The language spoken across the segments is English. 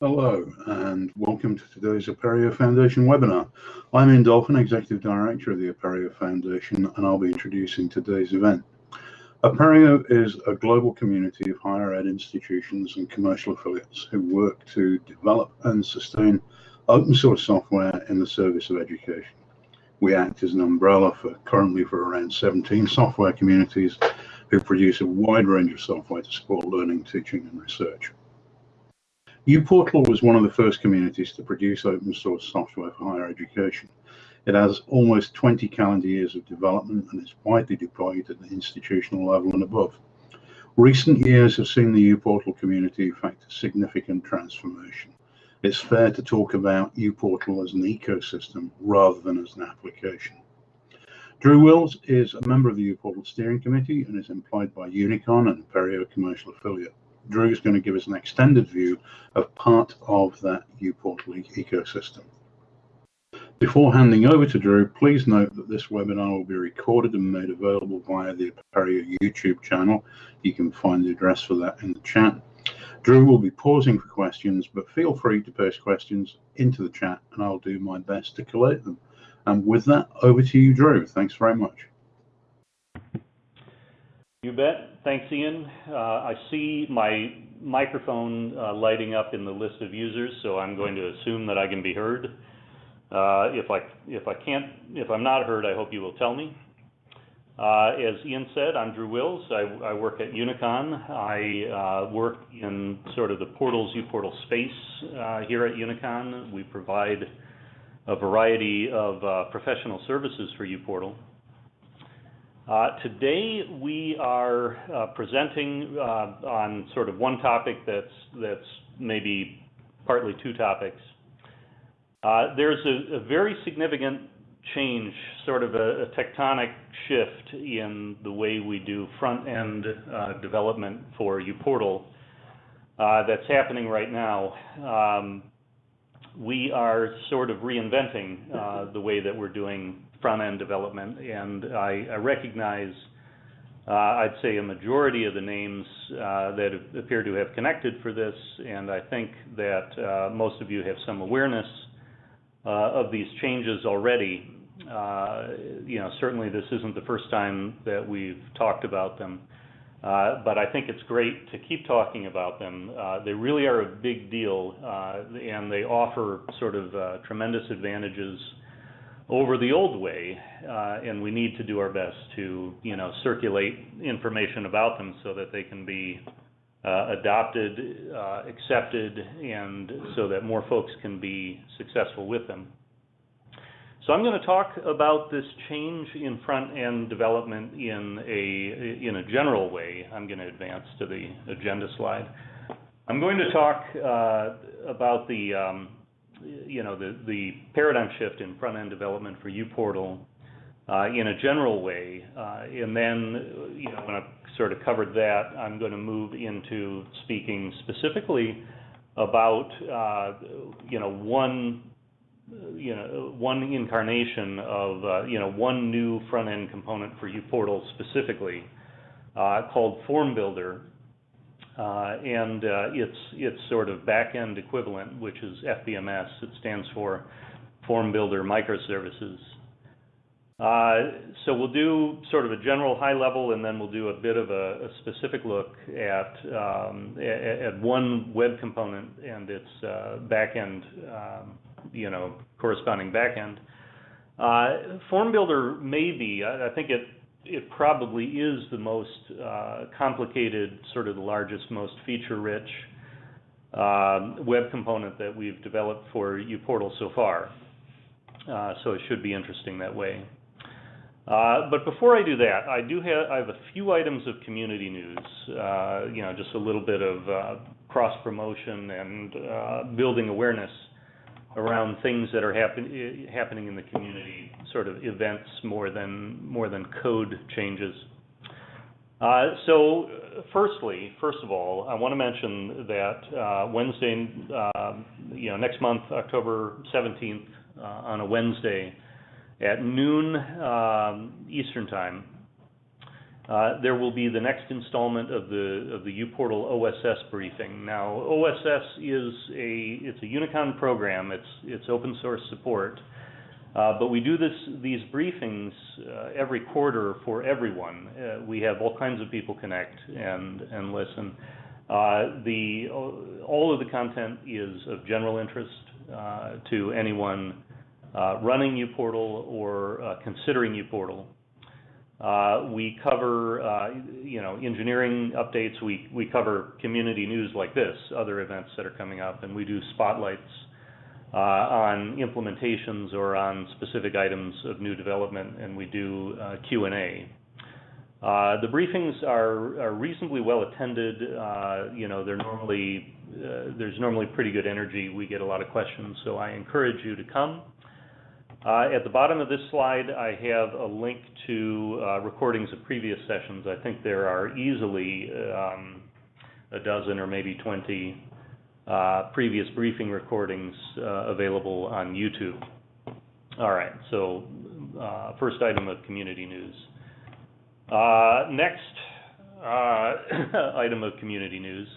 Hello, and welcome to today's Apereo Foundation webinar. I'm Ian Dolphin, Executive Director of the Apereo Foundation, and I'll be introducing today's event. Apereo is a global community of higher ed institutions and commercial affiliates who work to develop and sustain open source software in the service of education. We act as an umbrella for currently for around 17 software communities who produce a wide range of software to support learning, teaching, and research uPortal was one of the first communities to produce open source software for higher education. It has almost 20 calendar years of development and is widely deployed at the institutional level and above. Recent years have seen the uPortal community effect a significant transformation. It's fair to talk about uPortal as an ecosystem rather than as an application. Drew Wills is a member of the uPortal steering committee and is employed by Unicon and Apereo commercial affiliate. Drew is going to give us an extended view of part of that uPortal ecosystem. Before handing over to Drew, please note that this webinar will be recorded and made available via the Apereo YouTube channel. You can find the address for that in the chat. Drew will be pausing for questions, but feel free to post questions into the chat and I'll do my best to collate them. And with that, over to you, Drew. Thanks very much. You bet. Thanks, Ian. Uh, I see my microphone uh, lighting up in the list of users, so I'm going to assume that I can be heard. Uh, if I if I can't if I'm not heard, I hope you will tell me. Uh, as Ian said, I'm Drew Wills. I, I work at Unicon. I uh, work in sort of the portals uPortal space uh, here at Unicon. We provide a variety of professional services for uPortal. Uh, today we are uh, presenting uh, on sort of one topic that's that's maybe partly two topics. Uh, there's a, a, very significant change, sort of a, a, tectonic shift in the way we do front-end uh, development for uPortal that's happening right now. Um, we are sort of reinventing the way that we're doing front-end development, and I, recognize, uh, I'd say, a majority of the names uh, that appear to have connected for this, and I think that uh, most of you have some awareness of these changes already. You know, certainly this isn't the first time that we've talked about them. But I think it's great to keep talking about them. They really are a big deal, and they offer sort of tremendous advantages over the old way, uh, and we need to do our best to, you know, circulate information about them so that they can be uh, adopted, uh, accepted, and so that more folks can be successful with them. So I'm going to talk about this change in front-end development in a in a general way. I'm going to advance to the agenda slide. I'm going to talk uh, about the um, you know, the, the paradigm shift in front-end development for uPortal uh, in a general way. Uh, and then, you know, when I've sort of covered that, I'm going to move into speaking specifically about, uh, you know, one, you know, one incarnation of, you know, one new front-end component for uPortal specifically called Form Builder, and uh, its its sort of back-end equivalent, which is FBMS. It stands for Form Builder Microservices. Uh, so we'll do sort of a general high level, and then we'll do a bit of a, specific look at um, at, one web component and its uh, backend, um, you know, corresponding backend. Uh, Form Builder may be, I, I think it it probably is the most uh, complicated, sort of the largest, most feature-rich uh, web component that we've developed for uPortal so far. Uh, so it should be interesting that way. Uh, but before I do that, I do have I have a few items of community news. Uh, you know, just a little bit of uh, cross promotion and building awareness around things that are happen, happening in the community, sort of events more than more than code changes. Uh, so, firstly, first of all, I want to mention that uh, Wednesday, uh, you know, next month, October 17th, uh, on a Wednesday at noon um, Eastern time, Uh, there will be the next installment of the of the uPortal OSS briefing. Now, OSS is a it's a Unicon program. It's it's open source support, uh, but we do this these briefings uh, every quarter for everyone. Uh, we have all kinds of people connect and and listen. Uh, the all of the content is of general interest uh, to anyone running uPortal or considering uPortal. Uh, we cover, uh, you know, engineering updates. We, we cover community news like this, other events that are coming up, and we do spotlights uh, on implementations or on specific items of new development, and we do uh, Q&A. Uh, the briefings are, reasonably well attended. Uh, you know, they're normally, there's normally pretty good energy. We get a lot of questions, so I encourage you to come. Uh, at the bottom of this slide, I have a link to uh, recordings of previous sessions. I think there are easily um, a dozen or maybe 20 uh, previous briefing recordings uh, available on YouTube. All right, so uh, first item of community news. Uh, next item of community news,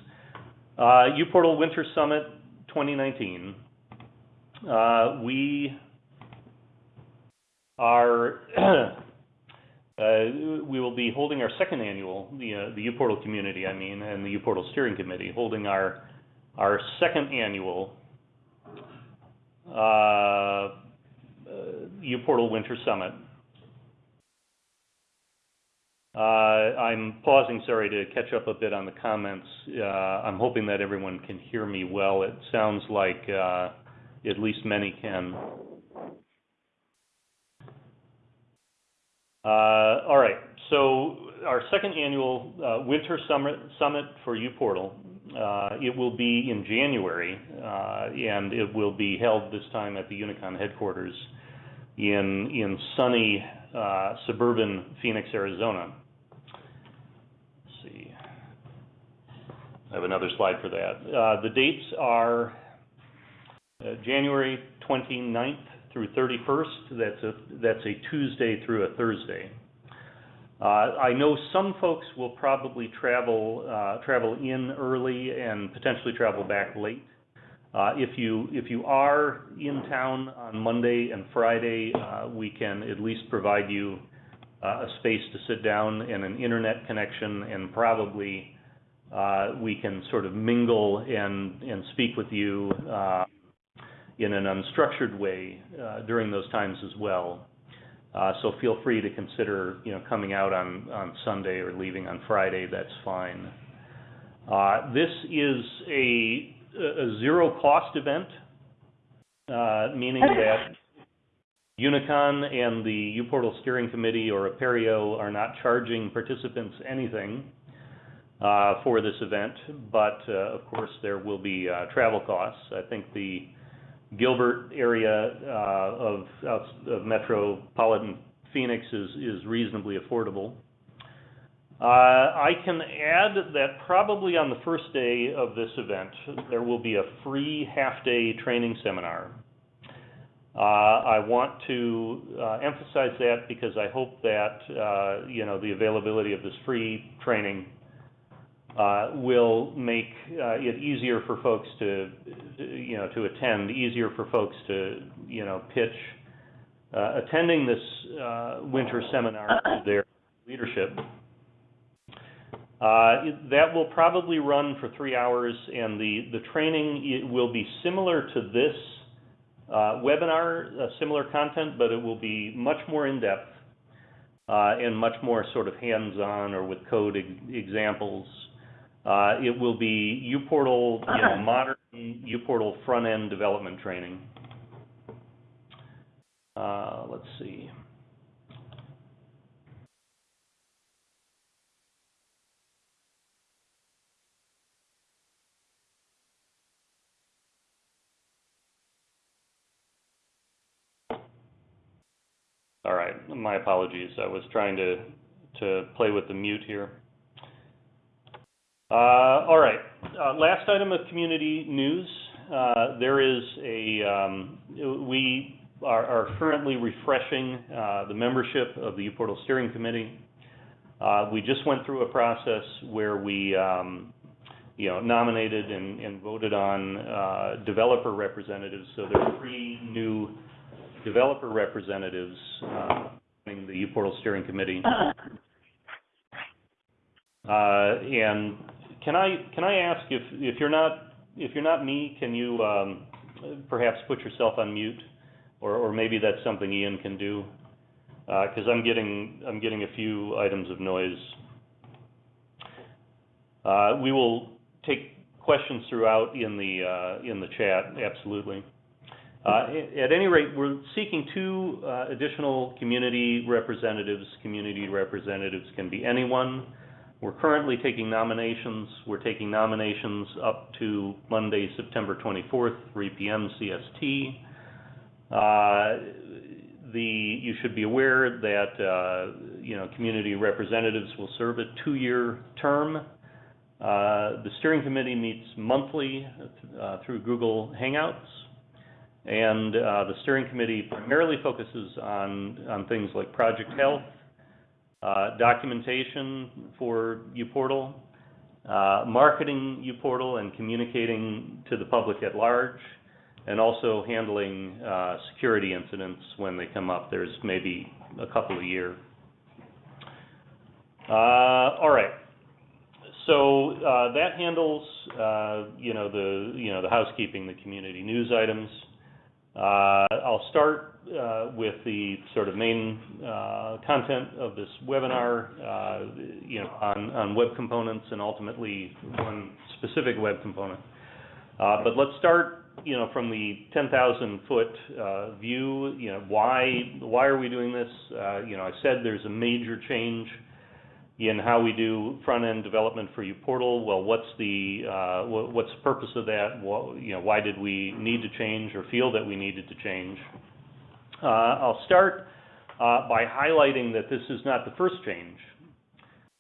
uPortal Winter Summit 2019. we our uh, we will be holding our second annual, the uh, the uPortal community, I mean, and the uPortal steering committee, holding our our second annual uh, uPortal Winter Summit. Uh, I'm pausing, sorry, to catch up a bit on the comments. Uh, I'm hoping that everyone can hear me well. It sounds like uh, at least many can. Uh, all right, so our second annual uh, Winter Summit, Summit for uPortal, uh, it will be in January, uh, and it will be held this time at the Unicon headquarters in, in sunny uh, suburban Phoenix, Arizona. Let's see. I have another slide for that. Uh, the dates are January 29th through 31st. That's a, that's a Tuesday through a Thursday. Uh, I know some folks will probably travel uh, travel in early and potentially travel back late. Uh, if you if you are in town on Monday and Friday, uh, we can at least provide you uh, a space to sit down and an internet connection, and probably uh, we can sort of mingle and and speak with you in an unstructured way during those times as well. Uh, so feel free to consider, you know, coming out on, on Sunday or leaving on Friday. That's fine. Uh, this is a, a zero cost event, uh, meaning that Unicon and the uPortal Steering Committee or Apereo are not charging participants anything uh, for this event, but uh, of course there will be uh, travel costs. I think the Gilbert area uh, of, of metropolitan Phoenix is, is reasonably affordable. Uh, I can add that probably on the first day of this event, there will be a free half-day training seminar. Uh, I want to uh, emphasize that because I hope that uh, you know the availability of this free training uh, will make uh, it easier for folks to, you know, to attend, easier for folks to, you know, pitch uh, attending this uh, winter seminar to their leadership. Uh, that will probably run for three hours, and the, the training will be similar to this uh, webinar, similar content, but it will be much more in-depth and much more sort of hands-on or with code examples uh, it will be uPortal, you know, modern uPortal front-end development training. Uh, let's see. All right, my apologies. I was trying to to play with the mute here. Uh, all right. Uh, last item of community news. Uh, there is a, um, we are, are, currently refreshing uh, the membership of the uPortal Steering Committee. Uh, we just went through a process where we, um, you know, nominated and, and voted on uh, developer representatives. So there are three new developer representatives uh, in the uPortal Steering Committee. Uh, and can I can I ask if if you're not if you're not me, can you um, perhaps put yourself on mute, or or maybe that's something Ian can do, because I'm getting I'm getting a few items of noise. Uh, we will take questions throughout in the uh, in the chat, absolutely. Uh, at any rate, we're seeking two uh, additional community representatives. Community representatives can be anyone. We're currently taking nominations. We're taking nominations up to Monday, September 24th, 3 p.m. CST. Uh, the, you should be aware that, uh, you know, community representatives will serve a two-year term. Uh, the steering committee meets monthly uh, through Google Hangouts, and uh, the steering committee primarily focuses on, on things like project health, uh, documentation for uPortal, uh, marketing uPortal and communicating to the public at large, and also handling uh, security incidents when they come up. There's maybe a couple a year. Uh, all right. So uh, that handles, you know, the you know the housekeeping, the community news items. I'll start uh, with the sort of main uh, content of this webinar, uh, you know, on, web components and ultimately one specific web component. Uh, but let's start, you know, from the 10,000 foot uh, view. You know, why why are we doing this? Uh, you know, I said there's a major change in how we do front-end development for uPortal. Well, what's the uh, what's the purpose of that? What, you know, why did we need to change or feel that we needed to change? Uh, I'll start uh, by highlighting that this is not the first change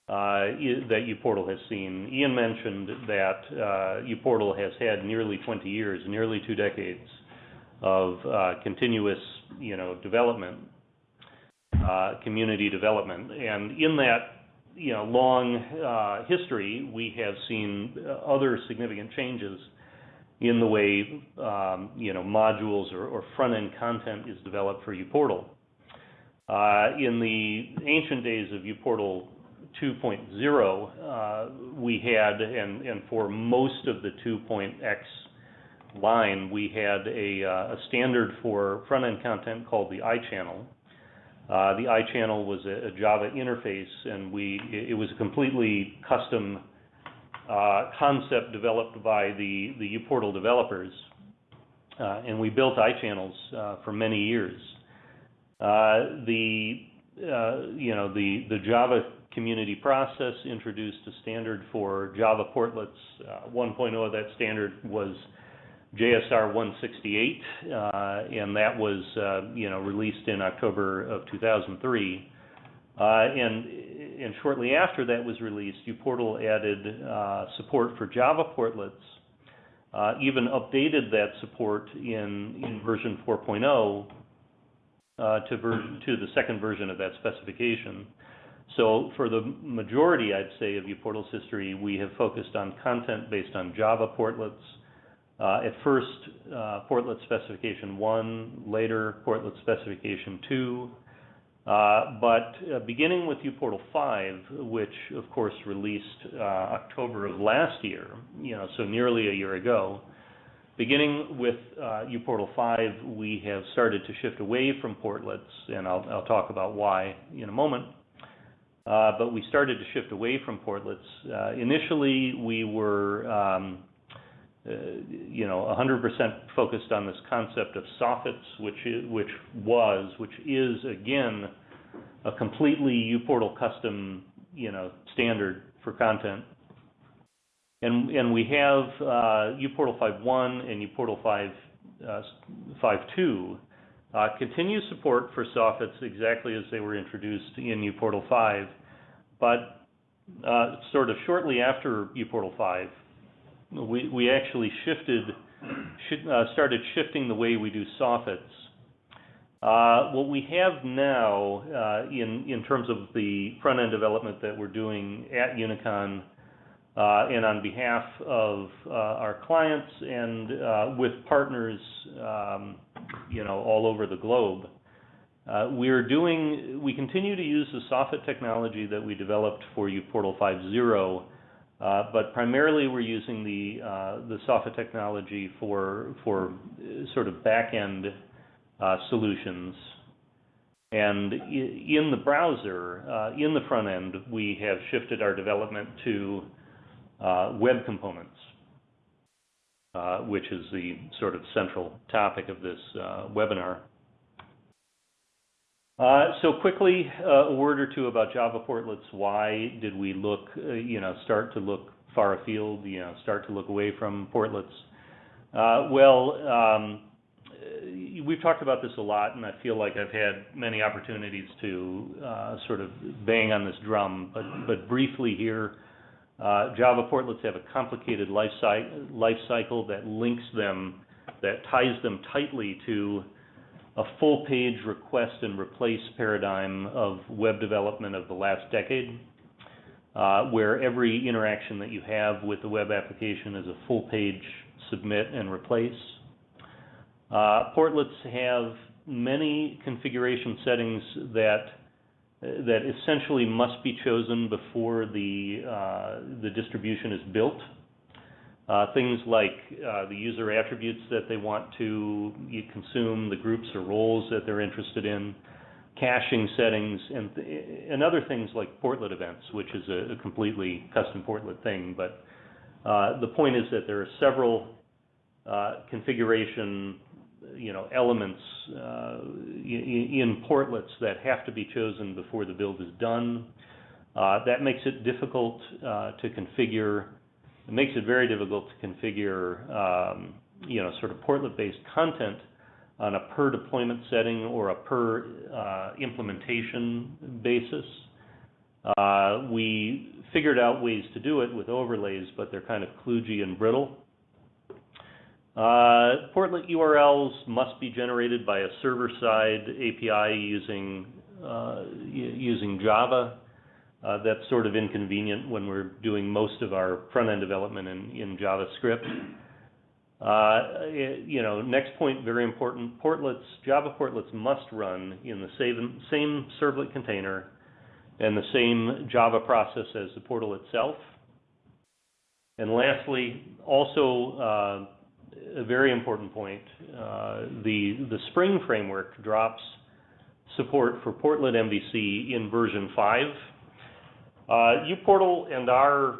that uPortal has seen. Ian mentioned that uPortal has had nearly 20 years, nearly two decades of continuous, you know, development, community development, and in that you know, long uh, history, we have seen other significant changes in the way, um, you know, modules or, or front-end content is developed for uPortal. Uh, in the ancient days of uPortal 2.0, uh, we had, and, and for most of the 2.x line, we had a, uh, a standard for front-end content called the iChannel, uh, the iChannel was a, a, Java interface, and we it, was a completely custom uh, concept developed by the the uPortal developers, uh, and we built iChannels uh, for many years. Uh, the you know the the Java community process introduced a standard for Java portlets. 1.0 of that standard was JSR 168, uh, and that was, uh, you know, released in October of 2003. Uh, and, and shortly after that was released, uPortal added uh, support for Java portlets, even updated that support in, in version 4.0 uh, to, ver- to the second version of that specification. So for the majority, I'd say, of uPortal's history, we have focused on content based on Java portlets, uh, at first, uh, portlet specification 1, later portlet specification 2. Uh, but uh, beginning with uPortal 5, which of course released uh, October of last year, you know, so nearly a year ago, beginning with uh, uPortal 5, we have started to shift away from portlets, and I'll, I'll talk about why in a moment. but we started to shift away from portlets. initially, we were um, you know, 100% focused on this concept of soffits, which is, which was, which is again, a completely uPortal custom, you know, standard for content. And, and we have uh, uPortal 5.1 and uPortal 5, uh, 5.2 uh, continue support for soffits exactly as they were introduced in uPortal 5, but uh, sort of shortly after uPortal 5, we, we actually shifted, uh, started shifting the way we do soffits. Uh, what we have now, uh, in, in terms of the front-end development that we're doing at Unicon, uh, and on behalf of uh, our clients and uh, with partners, um, you know, all over the globe, we're doing, we continue to use the soffit technology that we developed for uPortal 5.0, uh, but primarily we're using the, uh, the soffit technology for, for sort of back-end uh, solutions. And in the browser, uh, in the front end, we have shifted our development to uh, web components, uh, which is the sort of central topic of this uh, webinar. Uh, so quickly, uh, a word or two about Java portlets. Why did we look, uh, you know, start to look far afield, you know, start to look away from portlets? well, um, we've talked about this a lot, and I feel like I've had many opportunities to sort of bang on this drum, but, but briefly here, uh, Java portlets have a complicated life, life cycle that links them, that ties them tightly to a full page request and replace paradigm of web development of the last decade, uh, where every interaction that you have with the web application is a full page submit and replace. Uh, portlets have many configuration settings that that essentially must be chosen before the uh, the distribution is built. Uh, things like uh, the user attributes that they want to consume, the groups or roles that they're interested in, caching settings, and, and other things like portlet events, which is a, a completely custom portlet thing. But uh, the point is that there are several uh, configuration you know, elements uh, in portlets that have to be chosen before the build is done. Uh, that makes it difficult to configure. It makes it very difficult to configure, um, you know, sort of portlet-based content on a per deployment setting or a per uh, implementation basis. Uh, we figured out ways to do it with overlays, but they're kind of kludgy and brittle. Uh, portlet URLs must be generated by a server-side API using uh, using Java. Uh, that's sort of inconvenient when we're doing most of our front-end development in, in JavaScript. Uh, you know, next point, very important, portlets, Java portlets must run in the same, same servlet container and the same Java process as the portal itself. And lastly, also uh, a very important point. Uh, the, the Spring framework drops support for Portlet MVC in version 5. Uh, uPortal and our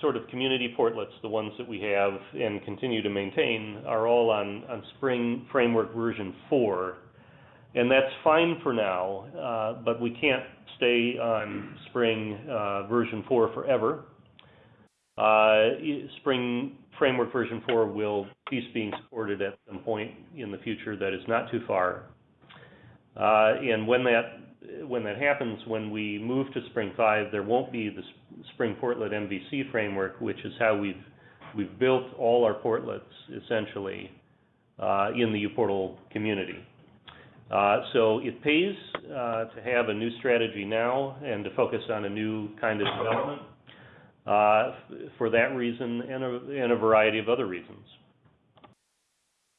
sort of community portlets, the ones that we have and continue to maintain, are all on, on Spring Framework version 4. And that's fine for now, uh, but we can't stay on Spring uh, version 4 forever. Uh, Spring Framework version 4 will cease being supported at some point in the future that is not too far. Uh, and when that when that happens, when we move to Spring 5, there won't be the Spring Portlet MVC framework, which is how we've we've built all our portlets essentially uh, in the uPortal community. Uh, so it pays uh, to have a new strategy now and to focus on a new kind of development. Uh, for that reason and a, and a, variety of other reasons.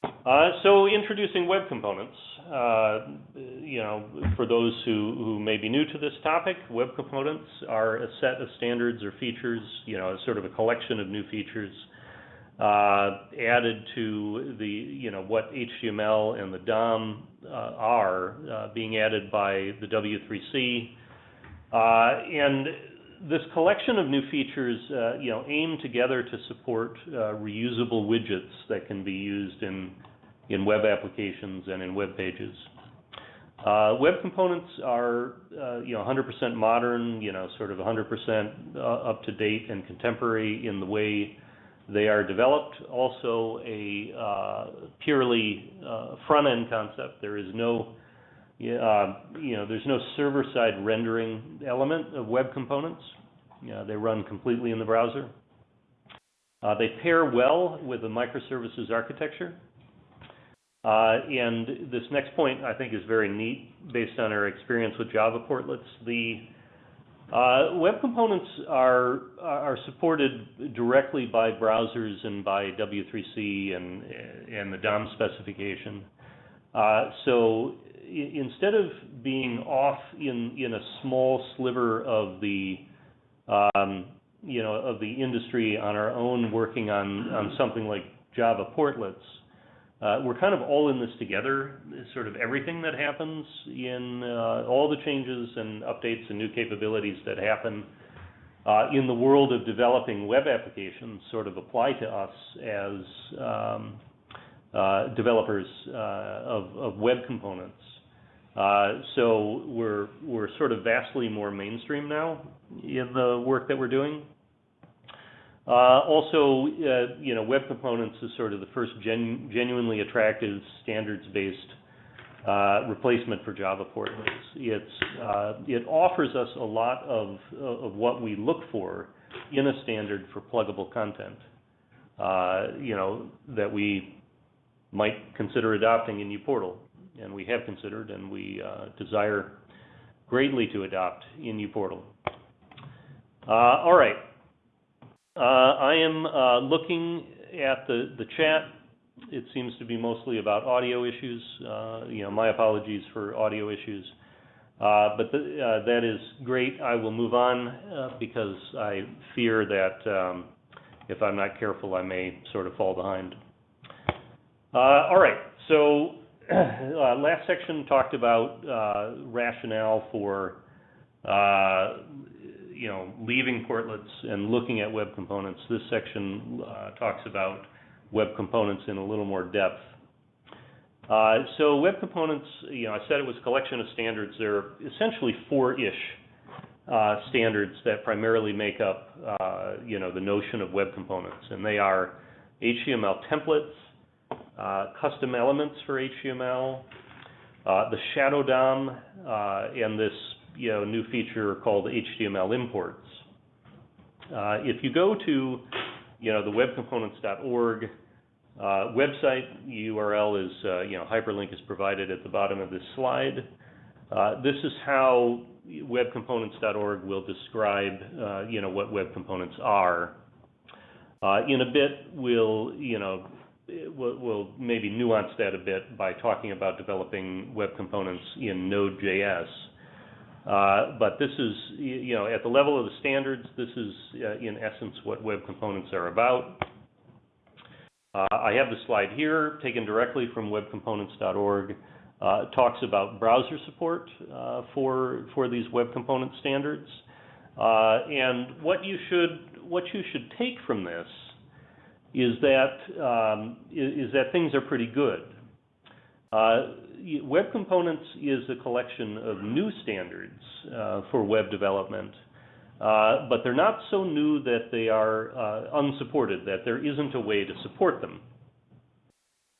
Uh, so introducing web components, uh, you know, for those who, who may be new to this topic, web components are a set of standards or features, you know, a sort of a collection of new features uh, added to the, you know, what HTML and the DOM uh, are uh, being added by the W3C. and this collection of new features, uh, you know, aim together to support uh, reusable widgets that can be used in in web applications and in web pages. Uh, web components are, uh, you know, 100% modern, you know, sort of 100% uh, up to date and contemporary in the way they are developed. Also, a uh, purely front end concept. There is no uh, you know, there's no server-side rendering element of web components. Uh, they run completely in the browser. Uh, they pair well with the microservices architecture. Uh, and this next point, I think, is very neat based on our experience with Java portlets. The uh, web components are are supported directly by browsers and by W3C and and the DOM specification. Uh, so instead of being off in in a small sliver of the um, you know of the industry on our own working on on something like Java portlets, uh, we're kind of all in this together. Sort of everything that happens in uh, all the changes and updates and new capabilities that happen uh, in the world of developing web applications sort of apply to us as um, uh, developers uh, of, of, web components. Uh, so we're we're sort of vastly more mainstream now in the work that we're doing. Uh, also, uh, you know, web components is sort of the first gen genuinely attractive standards-based uh, replacement for Java uh, it offers us a lot of what we look for in a standard for pluggable content. You know that we might consider adopting in uPortal, and we have considered, and we desire greatly to adopt in uPortal. all right. Uh, I am uh, looking at the, the chat. It seems to be mostly about audio issues. Uh, you know, my apologies for audio issues. Uh, but the, uh, that is great. I will move on uh, because I fear that um, if I'm not careful, I may sort of fall behind. all right. So last section talked about rationale for you know, leaving portlets and looking at web components. This section uh, talks about web components in a little more depth. Uh, so web components, you know, I said it was a collection of standards. There are essentially four-ish uh, standards that primarily make up, uh, you know, the notion of web components, and they are HTML templates, uh, custom elements for HTML, uh, the shadow DOM, and this you know, new feature called HTML imports. Uh, if you go to, you know, the webcomponents.org uh, website URL is, uh, you know, hyperlink is provided at the bottom of this slide. Uh, this is how webcomponents.org will describe, uh, you know, what web components are. Uh, in a bit, we'll, you know, we'll, we'll maybe nuance that a bit by talking about developing web components in Node.js. Uh, but this is, you know, at the level of the standards, this is uh, in essence what web components are about. Uh, I have the slide here taken directly from webcomponents.org. Uh, it talks about browser support uh, for for these web component standards, uh, and what you should what you should take from this is that um, is, is that things are pretty good. Web Components is a collection of new standards uh, for web development, uh, but they're not so new that they are uh, unsupported, that there isn't a way to support them.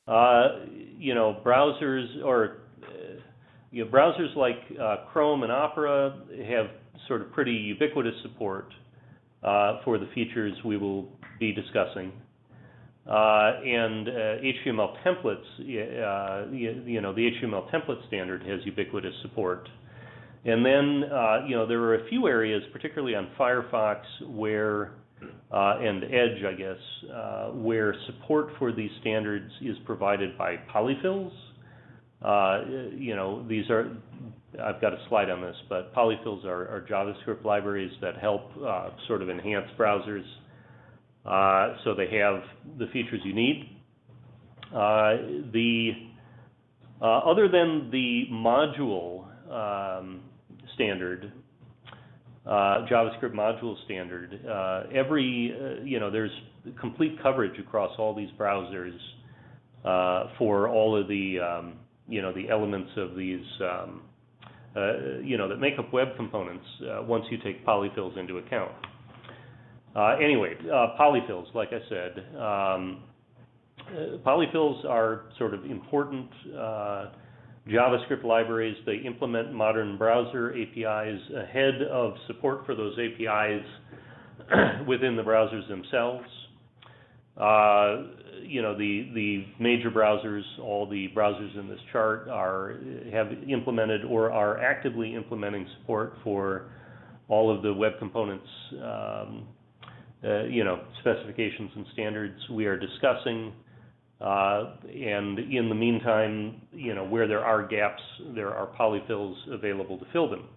Uh, you know, browsers or uh, you know, browsers like uh, Chrome and Opera have sort of pretty ubiquitous support for the features we will be discussing. Uh, and HTML uh, templates, uh, you know, the HTML template standard has ubiquitous support. And then, you know, there are a few areas, particularly on Firefox, where and Edge, I guess, where support for these standards is provided by polyfills. You know, these are I've got a slide on this, but polyfills are, are JavaScript libraries that help uh, sort of enhance browsers uh, so they have the features you need. Uh, the uh, other than the module um, standard, uh, JavaScript module standard, uh, every you know there's complete coverage across all these browsers for all of the um, you know the elements of these um, you know that make up web components once you take polyfills into account. Uh, anyway, uh, polyfills, like I said, um, uh, polyfills are sort of important uh, JavaScript libraries. They implement modern browser APIs ahead of support for those APIs within the browsers themselves. Uh, you know, the, the major browsers, all the browsers in this chart are, have implemented or are actively implementing support for all of the web components, um, uh, you know, specifications and standards we are discussing. Uh, and in the meantime, you know, where there are gaps, there are polyfills available to fill them.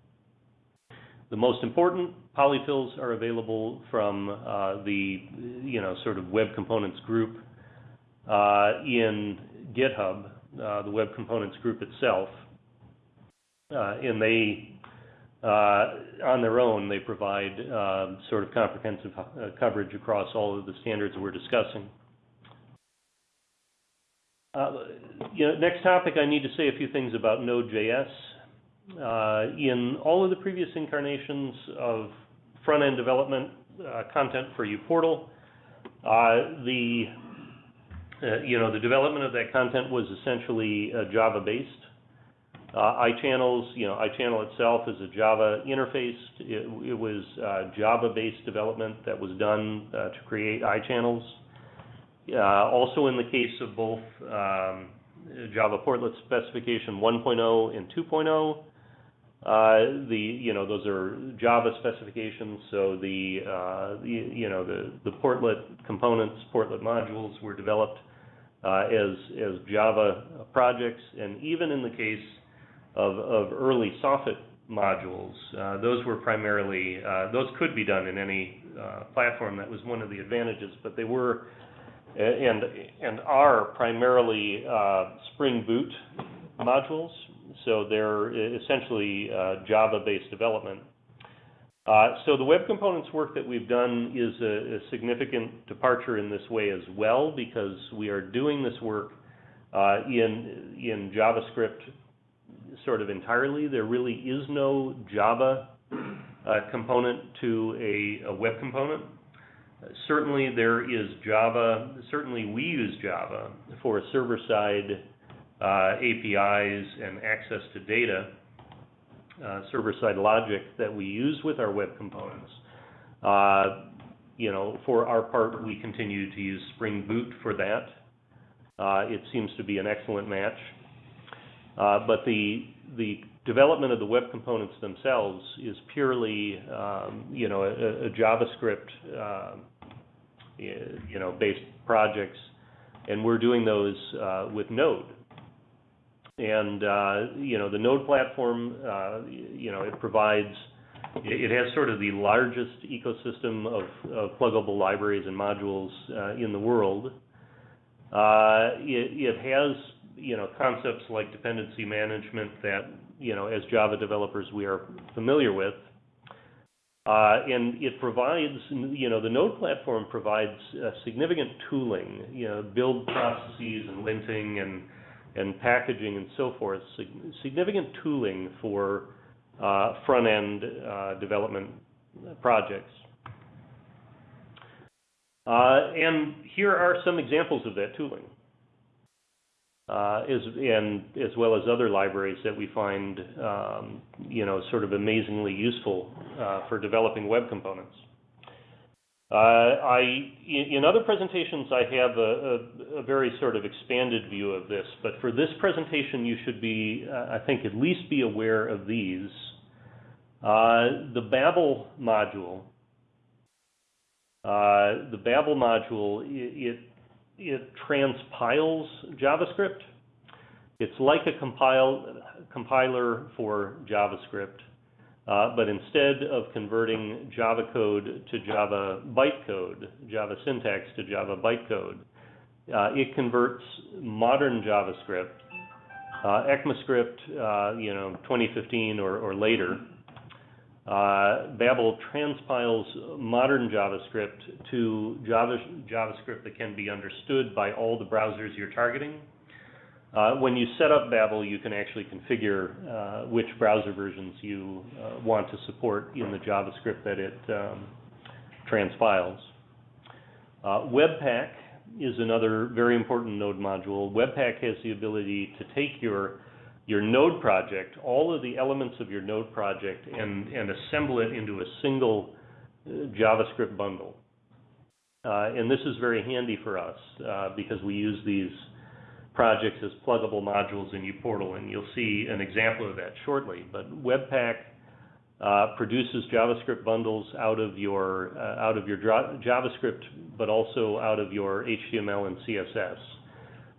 The most important polyfills are available from uh, the, you know, sort of web components group uh, in GitHub, uh, the web components group itself. Uh, and they, on their own, they provide um, sort of comprehensive uh, coverage across all of the standards we're discussing. you know, next topic, I need to say a few things about Node.js. Uh, in all of the previous incarnations of front-end development uh, content for uPortal, uh, the uh, you know the development of that content was essentially uh, Java-based. Uh, iChannels, you know, iChannel itself is a Java interface. It, it was Java-based development that was done to create iChannels. also, in the case of both um, Java Portlet Specification 1.0 and 2.0, uh, the, you know, those are Java specifications, so the, uh, the you know, the, the portlet components, portlet modules were developed uh, as, as Java projects. And even in the case of, of early soffit modules, uh, those were primarily, uh, those could be done in any uh, platform. That was one of the advantages, but they were and, and are primarily Spring Boot modules so they're essentially uh, Java-based development. Uh, so the web components work that we've done is a, a, significant departure in this way as well because we are doing this work uh, in in JavaScript sort of entirely. There really is no Java uh, component to a, a, web component. certainly there is Java. Certainly we use Java for server-side uh, APIs and access to data, uh, server-side logic that we use with our web components. Uh, you know, for our part, we continue to use Spring Boot for that. It seems to be an excellent match. But the the development of the web components themselves is purely, um, you know, a JavaScript, you know, based projects, and we're doing those with Node. And, uh, you know, the Node platform, uh, you know, it provides, it has sort of the largest ecosystem of, of pluggable libraries and modules uh, in the world. Uh, it, it has, you know, concepts like dependency management that, you know, as Java developers we are familiar with. Uh, and it provides, you know, the Node platform provides uh, significant tooling, you know, build processes and linting and and packaging and so forth, significant tooling for uh, front-end uh, development projects. Uh, and here are some examples of that tooling, as, and as well as other libraries that we find, um, you know, sort of amazingly useful for developing web components. Uh, I, in other presentations, I have a, a, a, very sort of expanded view of this, but for this presentation, you should be, uh, I think, at least be aware of these. Uh, the Babel module, uh, the Babel module, it, it transpiles JavaScript. It's like a compile, compiler for JavaScript. Uh, but instead of converting Java code to Java bytecode, Java syntax to Java bytecode, uh, it converts modern JavaScript, uh, ECMAScript, uh, you know, 2015 or, or later. Uh, Babel transpiles modern JavaScript to Java, JavaScript that can be understood by all the browsers you're targeting. Uh, when you set up Babel, you can actually configure uh, which browser versions you uh, want to support in the JavaScript that it um, transpiles. Uh, Webpack is another very important Node module. Webpack has the ability to take your your Node project, all of the elements of your Node project, and, and assemble it into a single uh, JavaScript bundle. Uh, and this is very handy for us uh, because we use these projects as pluggable modules in uPortal, and you'll see an example of that shortly. But Webpack uh, produces JavaScript bundles out of your uh, out of your JavaScript, but also out of your HTML and CSS.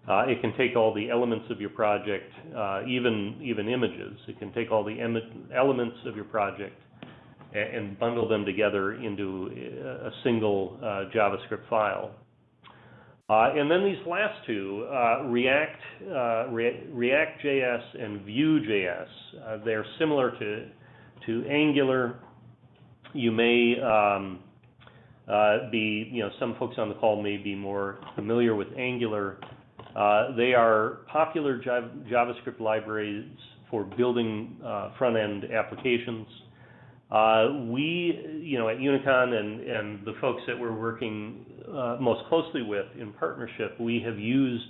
Uh, it can take all the elements of your project, uh, even even images. It can take all the elements of your project and, and bundle them together into a single uh, JavaScript file. Uh, and then these last two, uh, React, uh, Re React.js and Vue.js, uh, they're similar to, to Angular. You may um, uh, be, you know, some folks on the call may be more familiar with Angular. Uh, they are popular JavaScript libraries for building front-end applications. Uh, we, you know, at Unicon and, and the folks that we're working uh, most closely with in partnership, we have used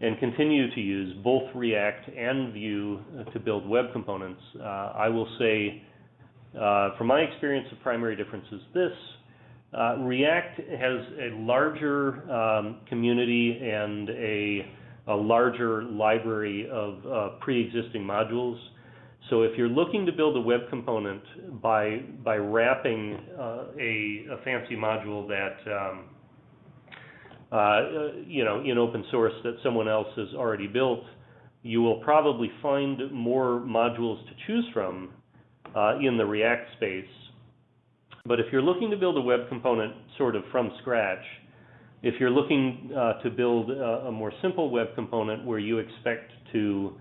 and continue to use both React and Vue to build web components. Uh, I will say, uh, from my experience, the primary difference is this. Uh, React has a larger um, community and a, a larger library of uh, pre-existing modules so if you're looking to build a web component by by wrapping uh, a, a, fancy module that um, uh, you know in open source that someone else has already built, you will probably find more modules to choose from uh, in the React space. But if you're looking to build a web component sort of from scratch, if you're looking uh, to build a, a more simple web component where you expect to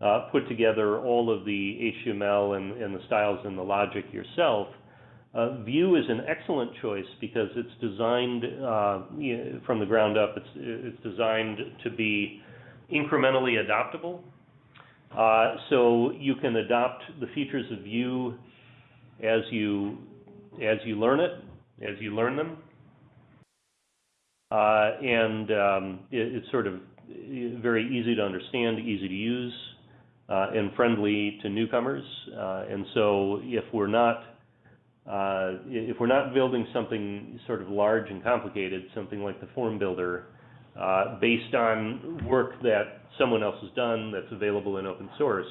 uh, put together all of the HTML and, and, the styles and the logic yourself, uh, Vue is an excellent choice because it's designed uh, from the ground up. It's, it's designed to be incrementally adoptable. Uh, so you can adopt the features of Vue as you as you learn it, as you learn them, uh, and um, it, it's sort of very easy to understand, easy to use uh, and friendly to newcomers. Uh, and so if we're not uh, if we're not building something sort of large and complicated, something like the form builder, uh, based on work that someone else has done that's available in open source,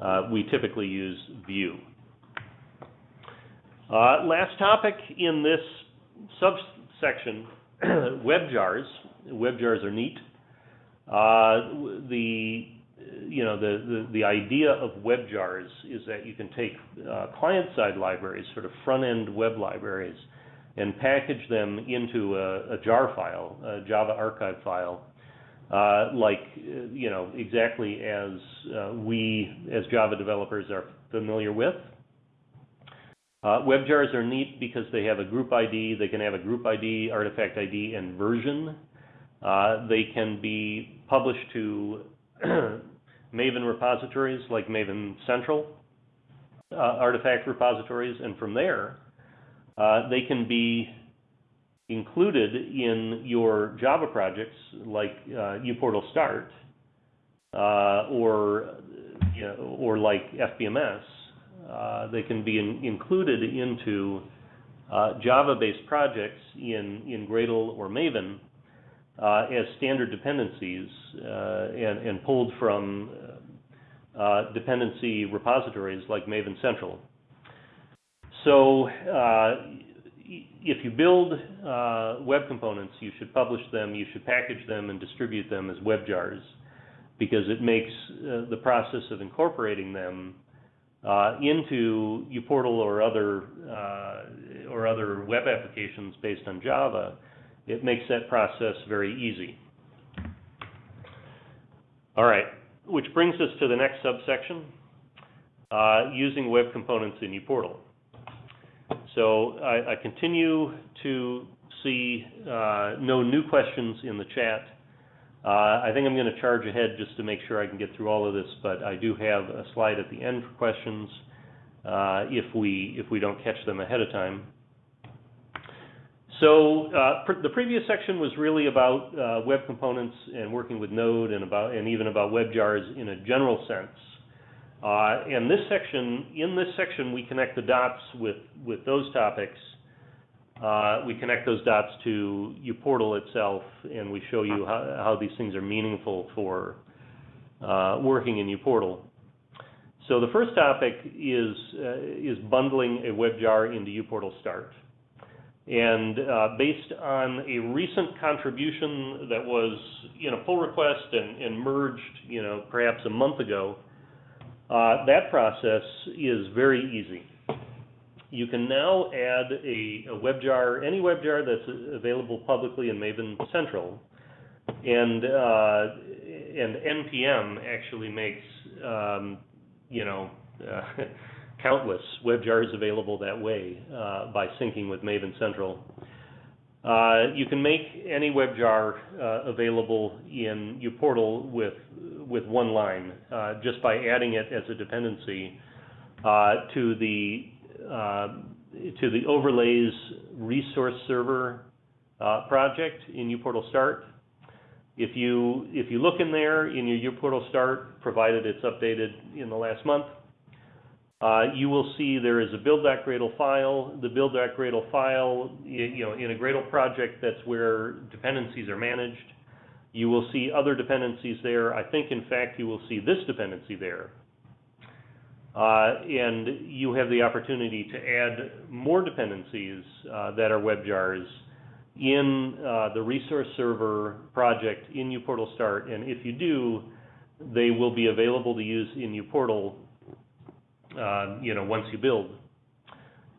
uh, we typically use Vue. Uh, last topic in this subsection, WebJars. WebJars are neat. the you know, the, the, the idea of WebJars is that you can take uh, client-side libraries, sort of front-end web libraries, and package them into a, a jar file, a Java archive file, uh, like, you know, exactly as uh, we, as Java developers, are familiar with. Uh, WebJars are neat because they have a group ID. They can have a group ID, artifact ID, and version. Uh, they can be published to Maven repositories like Maven Central uh, artifact repositories, and from there, uh, they can be included in your Java projects like uh, uPortal Start uh, or you know, or like FBMS. Uh, they can be in, included into uh, Java-based projects in in Gradle or Maven uh, as standard dependencies uh, and, and, pulled from uh, dependency repositories like Maven Central. So if you build web components, you should publish them, you should package them and distribute them as web jars because it makes the process of incorporating them uh, into uPortal or other or other web applications based on Java it makes that process very easy. All right, which brings us to the next subsection, uh, using web components in uPortal. So I, I continue to see uh, no new questions in the chat. Uh, I think I'm going to charge ahead just to make sure I can get through all of this, but I do have a slide at the end for questions uh, if we if we don't catch them ahead of time. So uh, pr the previous section was really about uh, web components and working with Node and about and even about WebJars in a general sense. Uh, and this section, in this section, we connect the dots with with those topics uh, we connect those dots to uPortal itself, and we show you how, how these things are meaningful for uh, working in uPortal. So the first topic is, uh, is bundling a WebJar into uPortal Start. And uh, based on a recent contribution that was in a pull request and, and merged, you know, perhaps a month ago, uh, that process is very easy. You can now add a, a WebJar, any WebJar that's available publicly in Maven Central, and uh, and npm actually makes um, you know uh, countless WebJars available that way uh, by syncing with Maven Central. Uh, you can make any WebJar uh, available in uPortal with with one line, uh, just by adding it as a dependency to the to the overlays resource server uh, project in uPortal Start. If you if you look in there in your uPortal Start, provided it's updated in the last month, uh, you will see there is a build.gradle file. The build.gradle file, you know, in a Gradle project, that's where dependencies are managed. You will see other dependencies there. I think, in fact, you will see this dependency there. Uh, and you have the opportunity to add more dependencies uh, that are WebJars in uh, the resource server project in uPortal Start. And if you do, they will be available to use in uPortal uh, you know, once you build.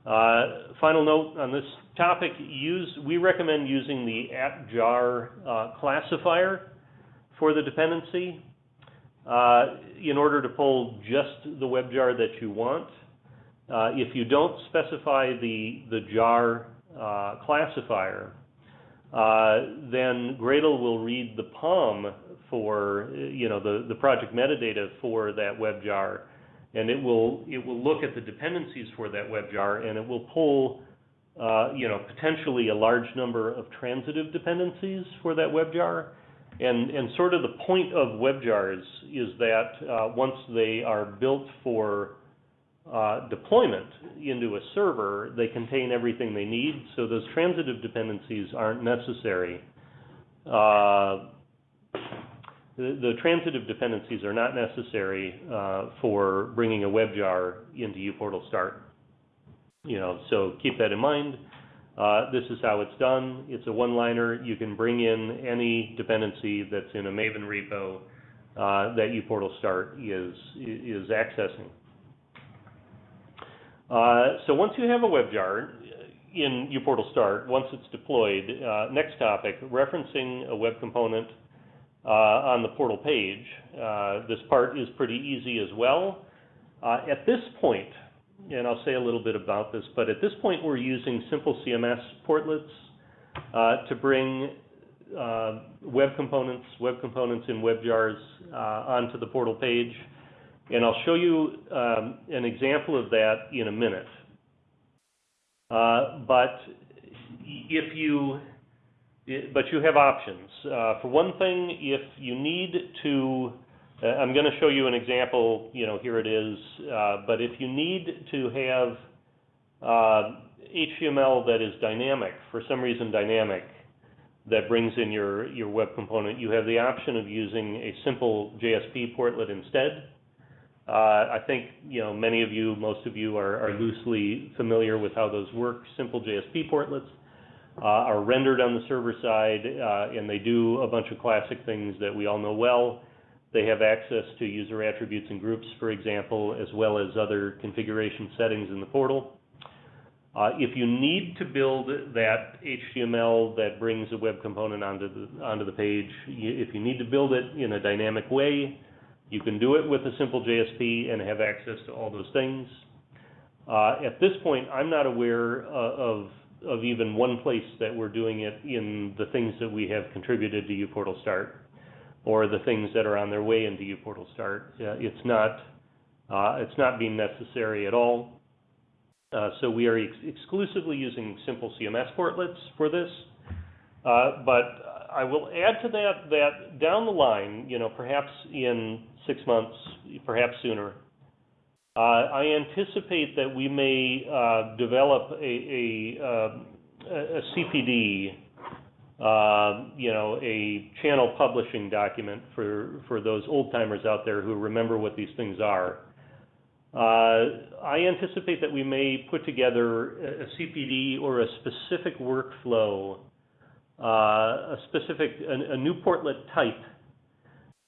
Uh, final note on this topic, use, we recommend using the at_jar uh, classifier for the dependency uh, in order to pull just the WebJar that you want. Uh, if you don't specify the, the jar uh, classifier, then Gradle will read the POM for, you know, the, the project metadata for that WebJar and it will it will look at the dependencies for that WebJar, and it will pull uh, you know potentially a large number of transitive dependencies for that WebJar. And and sort of the point of WebJars is that uh, once they are built for uh, deployment into a server, they contain everything they need. So those transitive dependencies aren't necessary. Uh, the, the transitive dependencies are not necessary uh, for bringing a WebJar into uPortal Start. You know, so keep that in mind. Uh, this is how it's done. It's a one-liner. You can bring in any dependency that's in a Maven repo uh, that uPortal Start is is accessing. Uh, so once you have a WebJar in uPortal Start, once it's deployed, uh, next topic, referencing a web component uh, on the portal page. This part is pretty easy as well. At this point, and I'll say a little bit about this, but at this point we're using simple CMS portlets to bring web components, web components in WebJars uh, onto the portal page. And I'll show you um, an example of that in a minute. Uh, but if you but you have options. Uh, for one thing, if you need to, uh, I'm going to show you an example, you know, here it is, uh, but if you need to have HTML uh, that is dynamic, for some reason dynamic, that brings in your, your web component, you have the option of using a simple JSP portlet instead. Uh, I think you know many of you, most of you are, are loosely familiar with how those work. Simple JSP portlets uh, are rendered on the server side, uh, and they do a bunch of classic things that we all know well. They have access to user attributes and groups, for example, as well as other configuration settings in the portal. Uh, if you need to build that HTML that brings a web component onto the, onto the page, you, if you need to build it in a dynamic way, you can do it with a simple JSP and have access to all those things. Uh, at this point, I'm not aware uh, of of even one place that we're doing it in the things that we have contributed to uPortal Start or the things that are on their way into uPortal Start. It's not uh, it's not being necessary at all. Uh, so we are ex exclusively using simple CMS portlets for this. Uh, but I will add to that that down the line, you know, perhaps in six months, perhaps sooner, uh, I anticipate that we may uh, develop a, a, uh, a CPD, uh, you know, a channel publishing document for, for those old timers out there who remember what these things are. Uh, I anticipate that we may put together a, CPD or a specific workflow, uh, a specific, a, a new portlet type,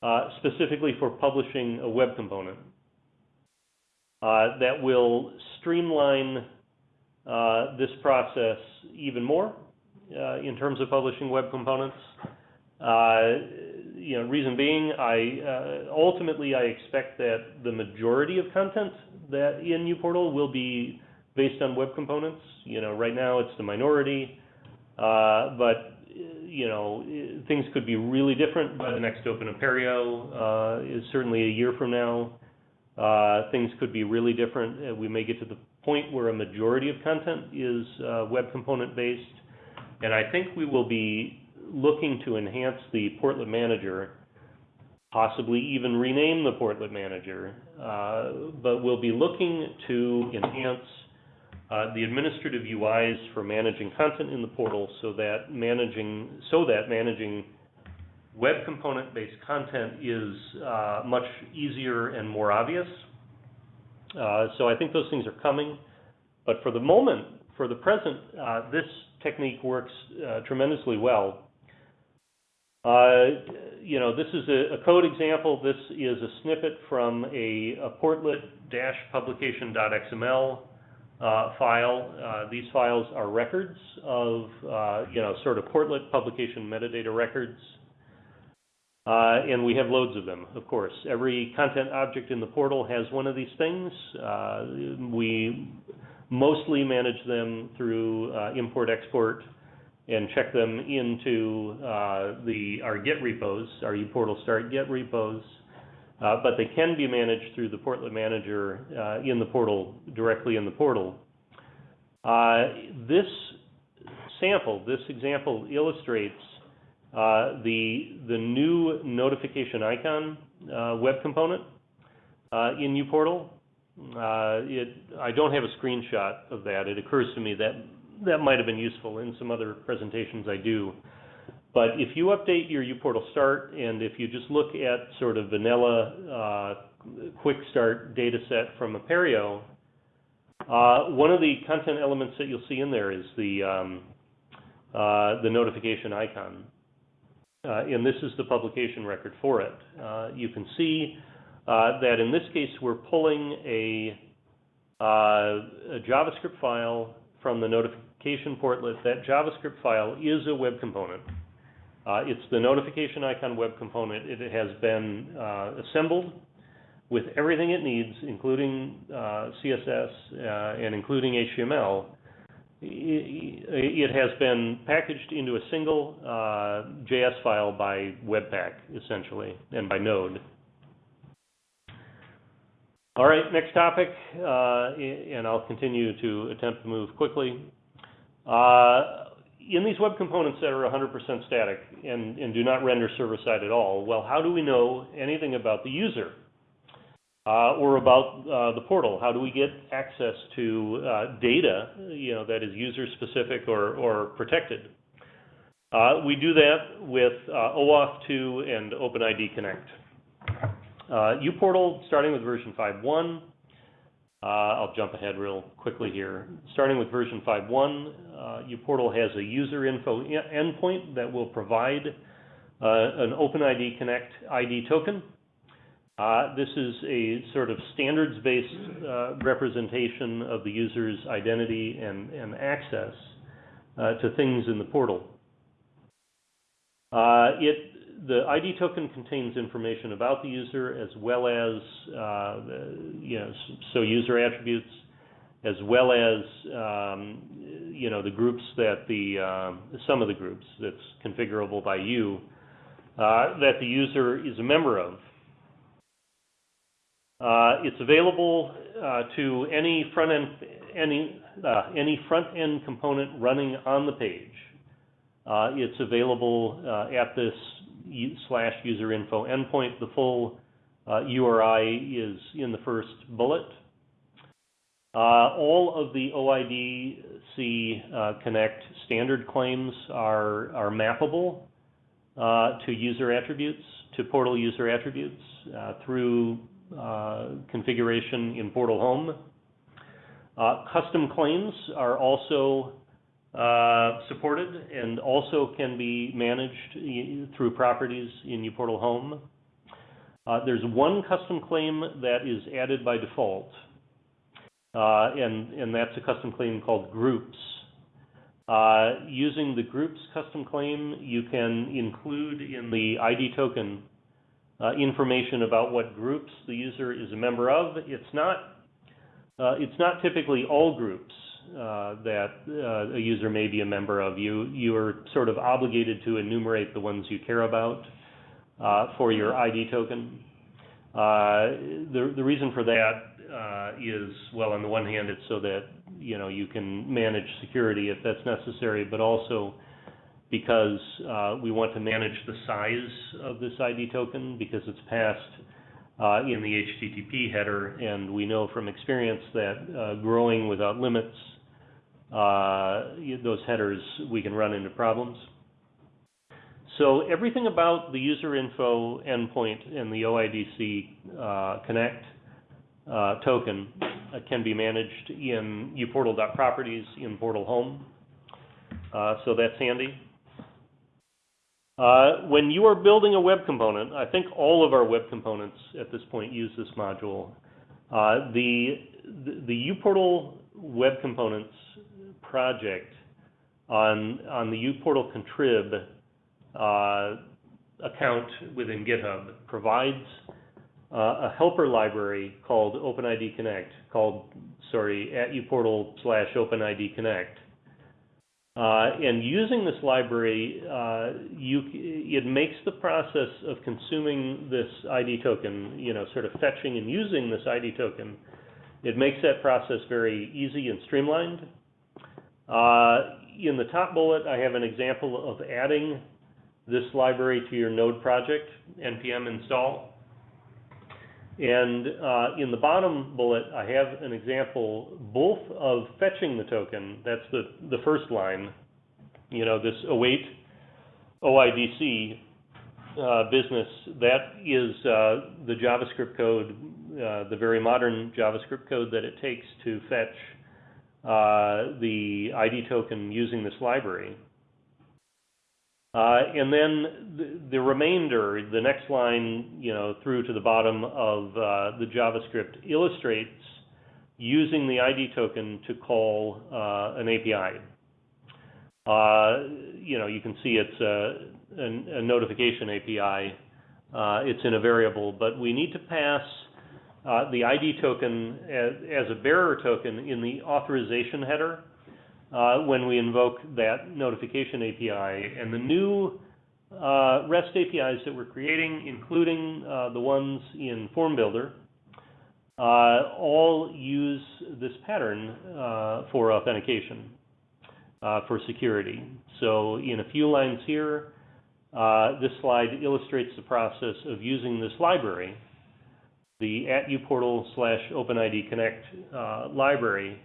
uh, specifically for publishing a web component uh, that will streamline uh, this process even more in terms of publishing web components. you know, reason being, I ultimately I expect that the majority of content that in uPortal will be based on web components. You know, right now it's the minority, but you know, things could be really different by the next Open Apereo, uh, is certainly a year from now. Uh, things could be really different. Uh, we may get to the point where a majority of content is uh, web component based. And I think we will be looking to enhance the Portlet Manager, possibly even rename the Portlet Manager. Uh, but we'll be looking to enhance uh, the administrative UIs for managing content in the portal so that managing so that managing web component-based content is uh, much easier and more obvious. Uh, so I think those things are coming. But for the moment, for the present, uh, this technique works uh, tremendously well. Uh, you know, this is a, a, code example. This is a snippet from a, a portlet-publication.xml uh, file. these files are records of, you know, sort of portlet publication metadata records uh, and we have loads of them, of course. Every content object in the portal has one of these things. Uh, we mostly manage them through uh, import-export and check them into uh, the our Git repos, our uPortal start Git repos. Uh, but they can be managed through the Portlet Manager uh, in the portal, directly in the portal. this sample, this example illustrates uh, the the new notification icon uh, web component uh, in uPortal. It I don't have a screenshot of that. It occurs to me that that might have been useful in some other presentations I do. But if you update your uPortal start and if you just look at sort of vanilla uh, quick start data set from Apereo, uh, one of the content elements that you'll see in there is the um, uh, the notification icon. Uh, and this is the publication record for it. Uh, you can see uh, that in this case we're pulling a, a, JavaScript file from the notification portlet. That JavaScript file is a web component. it's the notification icon web component. It has been assembled with everything it needs, including uh, CSS uh, and including HTML, it has been packaged into a single uh, JS file by Webpack, essentially, and by Node. All right, next topic, uh, and I'll continue to attempt to move quickly. Uh, in these web components that are 100% static and, and do not render server-side at all, well, how do we know anything about the user? uh, or about uh, the portal. How do we get access to uh, data, you know, that is user specific or, or protected? Uh, we do that with uh, OAuth 2 and OpenID Connect. Uh, uPortal, starting with version 5.1, I'll jump ahead real quickly here. Starting with version 5.1, uPortal has a user info endpoint that will provide an OpenID Connect ID token uh, this is a sort of standards-based uh, representation of the user's identity and, and access uh, to things in the portal. Uh, it, the ID token contains information about the user as well as, uh, you know, so user attributes, as well as, um, you know, the groups that the, um, some of the groups that's configurable by you, that the user is a member of. Uh, it's available uh, to any front end any uh, any front end component running on the page. Uh, it's available uh, at this slash user info endpoint. The full URI uh, is in the first bullet. Uh, all of the OIDC uh, Connect standard claims are, are mappable uh, to user attributes, to portal user attributes uh, through uh, configuration in Portal Home. Custom claims are also uh, supported and also can be managed through properties in uPortal Home. Uh, there's one custom claim that is added by default, uh, and, and that's a custom claim called groups. Uh, using the groups custom claim, you can include in the ID token uh, information about what groups the user is a member of. It's not, uh, it's not typically all groups uh, that uh, a user may be a member of. You, you are sort of obligated to enumerate the ones you care about uh, for your ID token. Uh, the, the reason for that uh, is, well, on the one hand, it's so that, you know, you can manage security if that's necessary, but also because uh, we want to manage the size of this ID token because it's passed uh, in the HTTP header, and we know from experience that uh, growing without limits, those headers, we can run into problems. So everything about the user info endpoint and the OIDC uh, Connect uh, token uh, can be managed in uportal.properties in Portal Home. Uh, so that's handy. Uh, when you are building a web component, I think all of our web components at this point use this module. Uh, the, the, the uPortal web components project on, on the uPortal contrib uh, account within GitHub provides uh, a helper library called OpenID Connect, called, sorry, at uportal slash OpenID Connect. Uh, and using this library, uh, you, it makes the process of consuming this ID token, you know, sort of fetching and using this ID token, it makes that process very easy and streamlined. Uh, in the top bullet, I have an example of adding this library to your node project, npm install. And uh, in the bottom bullet, I have an example both of fetching the token, that's the, the first line, you know, this await OIDC uh, business, that is uh, the JavaScript code, uh, the very modern JavaScript code that it takes to fetch the ID token using this library. Uh, and then the, the, remainder, the next line, you know, through to the bottom of uh, the JavaScript illustrates using the ID token to call uh, an API. Uh, you know, you can see it's a, a, a notification API. Uh, it's in a variable, but we need to pass uh, the ID token as, as a bearer token in the authorization header uh, when we invoke that notification API. And the new uh, REST APIs that we're creating, including uh, the ones in Form Builder, uh, all use this pattern uh, for authentication, for security. So in a few lines here, this slide illustrates the process of using this library, the at uportal slash OpenID Connect library,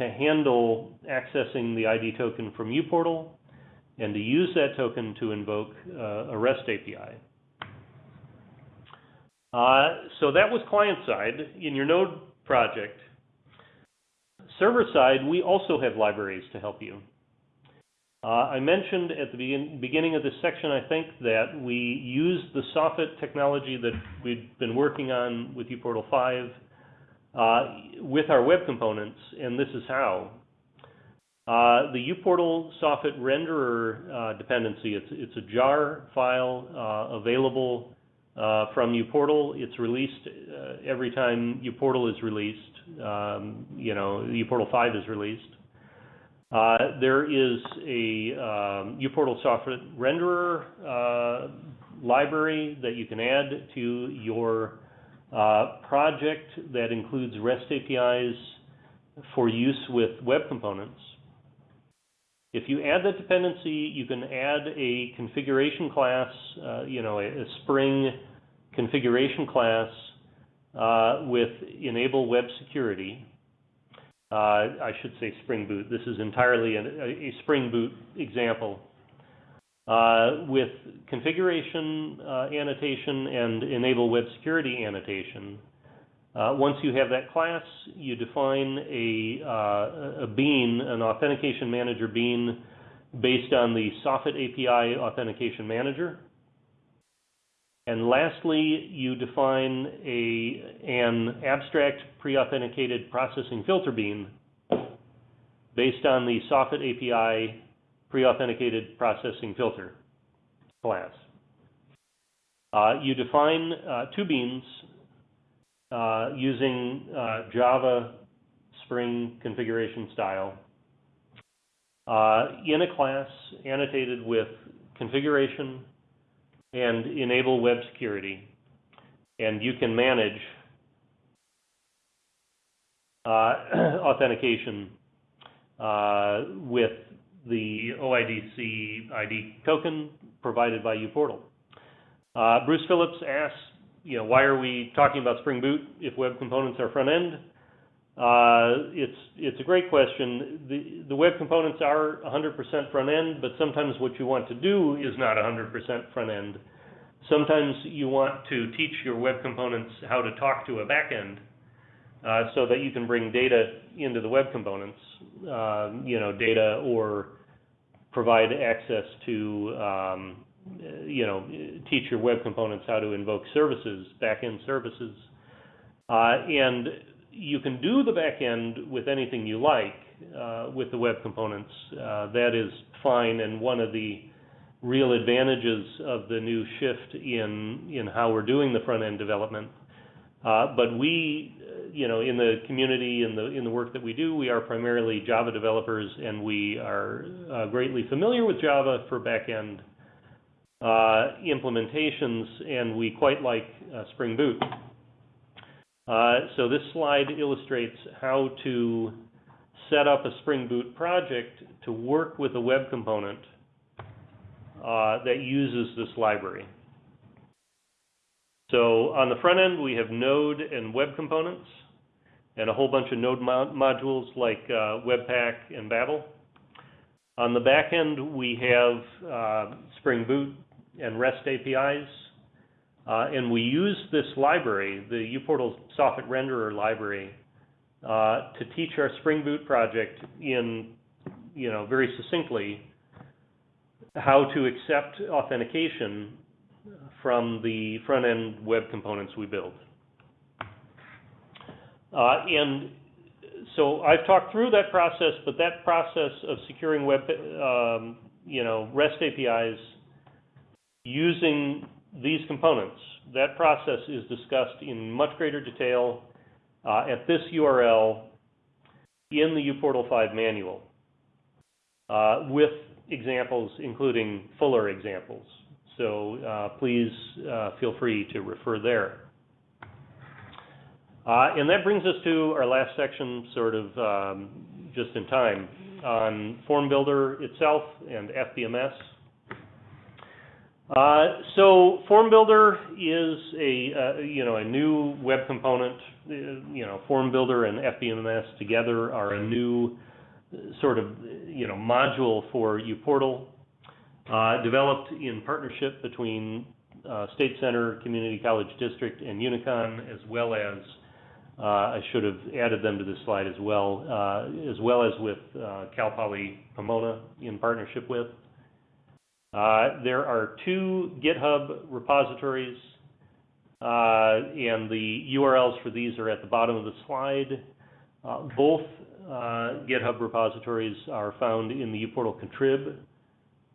to handle accessing the ID token from uPortal and to use that token to invoke uh, a REST API. Uh, so that was client side. In your Node project, server side, we also have libraries to help you. Uh, I mentioned at the begin beginning of this section, I think, that we use the soffit technology that we've been working on with uPortal 5 uh, with our web components, and this is how. Uh, the uPortal soffit renderer uh, dependency, it's, it's a jar file uh, available uh, from uPortal. It's released every time uPortal is released. Um, you know, uPortal 5 is released. There is a um, uPortal soffit renderer library that you can add to your uh, project that includes REST APIs for use with web components. If you add that dependency, you can add a configuration class, uh, you know, a, a, Spring configuration class uh, with enable web security. Uh, I should say Spring Boot. This is entirely a, Spring Boot example. Uh, with configuration uh, annotation and enable web security annotation, once you have that class, you define a, a bean, an authentication manager bean, based on the Soffit API authentication manager. And lastly, you define a, an abstract pre-authenticated processing filter bean based on the Soffit API pre-authenticated processing filter class. Uh, you define uh, two beans uh, using uh, Java Spring configuration style uh, in a class annotated with configuration and enable web security. And you can manage uh, authentication uh, with the OIDC ID token provided by uPortal. Uh, Bruce Phillips asks, you know, why are we talking about Spring Boot if web components are front end? Uh, it's it's a great question. The the web components are 100% front end, but sometimes what you want to do is not 100% front end. Sometimes you want to teach your web components how to talk to a back end, uh, so that you can bring data into the web components, uh, you know, data or provide access to, um, you know, teach your web components how to invoke services, back-end services. Uh, and you can do the back end with anything you like uh, with the web components. Uh, that is fine, and one of the real advantages of the new shift in in how we're doing the front end development. Uh, but we, you know, in the community, in the in the work that we do, we are primarily Java developers, and we are uh, greatly familiar with Java for back end uh, implementations, and we quite like uh, Spring Boot. Uh, so this slide illustrates how to set up a Spring Boot project to work with a web component uh, that uses this library. So on the front end, we have Node and web components, and a whole bunch of Node modules like uh, Webpack and Babel. On the back end, we have uh, Spring Boot and REST APIs, uh, and we use this library, the uPortal soffit renderer library, uh, to teach our Spring Boot project in, you know, very succinctly how to accept authentication from the front-end web components we build. Uh, and so I've talked through that process, but that process of securing web, um, you know, REST APIs using these components. That process is discussed in much greater detail uh, at this URL in the uPortal 5 manual, uh, with examples including fuller examples. So uh, please uh, feel free to refer there. Uh, and that brings us to our last section, sort of um, just in time, on Form Builder itself and FBMS. Uh, so Form Builder is a uh, you know a new web component. Uh, you know Form Builder and FBMS together are a new sort of you know module for uPortal, uh, developed in partnership between uh, State Center Community College District and Unicon, as well as I should have added them to this slide as well, as well as with Cal Poly Pomona in partnership with. Uh, there are two GitHub repositories, uh, and the URLs for these are at the bottom of the slide. Uh, both uh, GitHub repositories are found in the uPortal contrib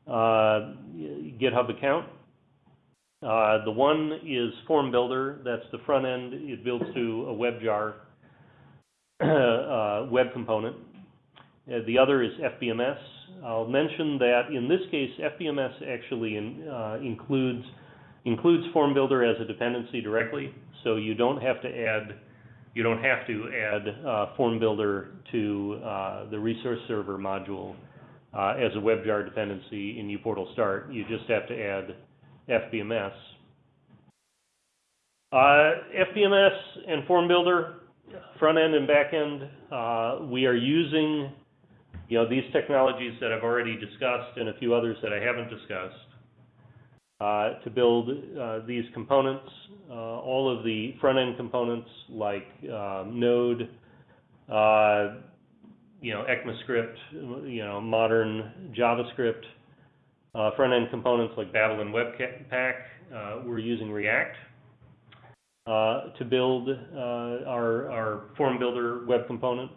uh, GitHub account. Uh, the one is Form Builder. That's the front end. It builds to a WebJar web component. the other is FBMS. I'll mention that in this case, FBMS actually in, uh, includes includes Form Builder as a dependency directly, so you don't have to add you don't have to add uh, Form Builder to uh, the resource server module uh, as a WebJar dependency in uPortal Start. You just have to add FBMS. Uh, FBMS and Form Builder front end and back end, uh, we are using, you know, these technologies that I've already discussed and a few others that I haven't discussed, uh, to build, uh, these components. Uh, all of the front end components like, um, Node, uh, you know, ECMAScript, you know, modern JavaScript, uh, front end components like Babel and Webpack, uh, we're using React. Uh, to build uh, our, our form builder web component.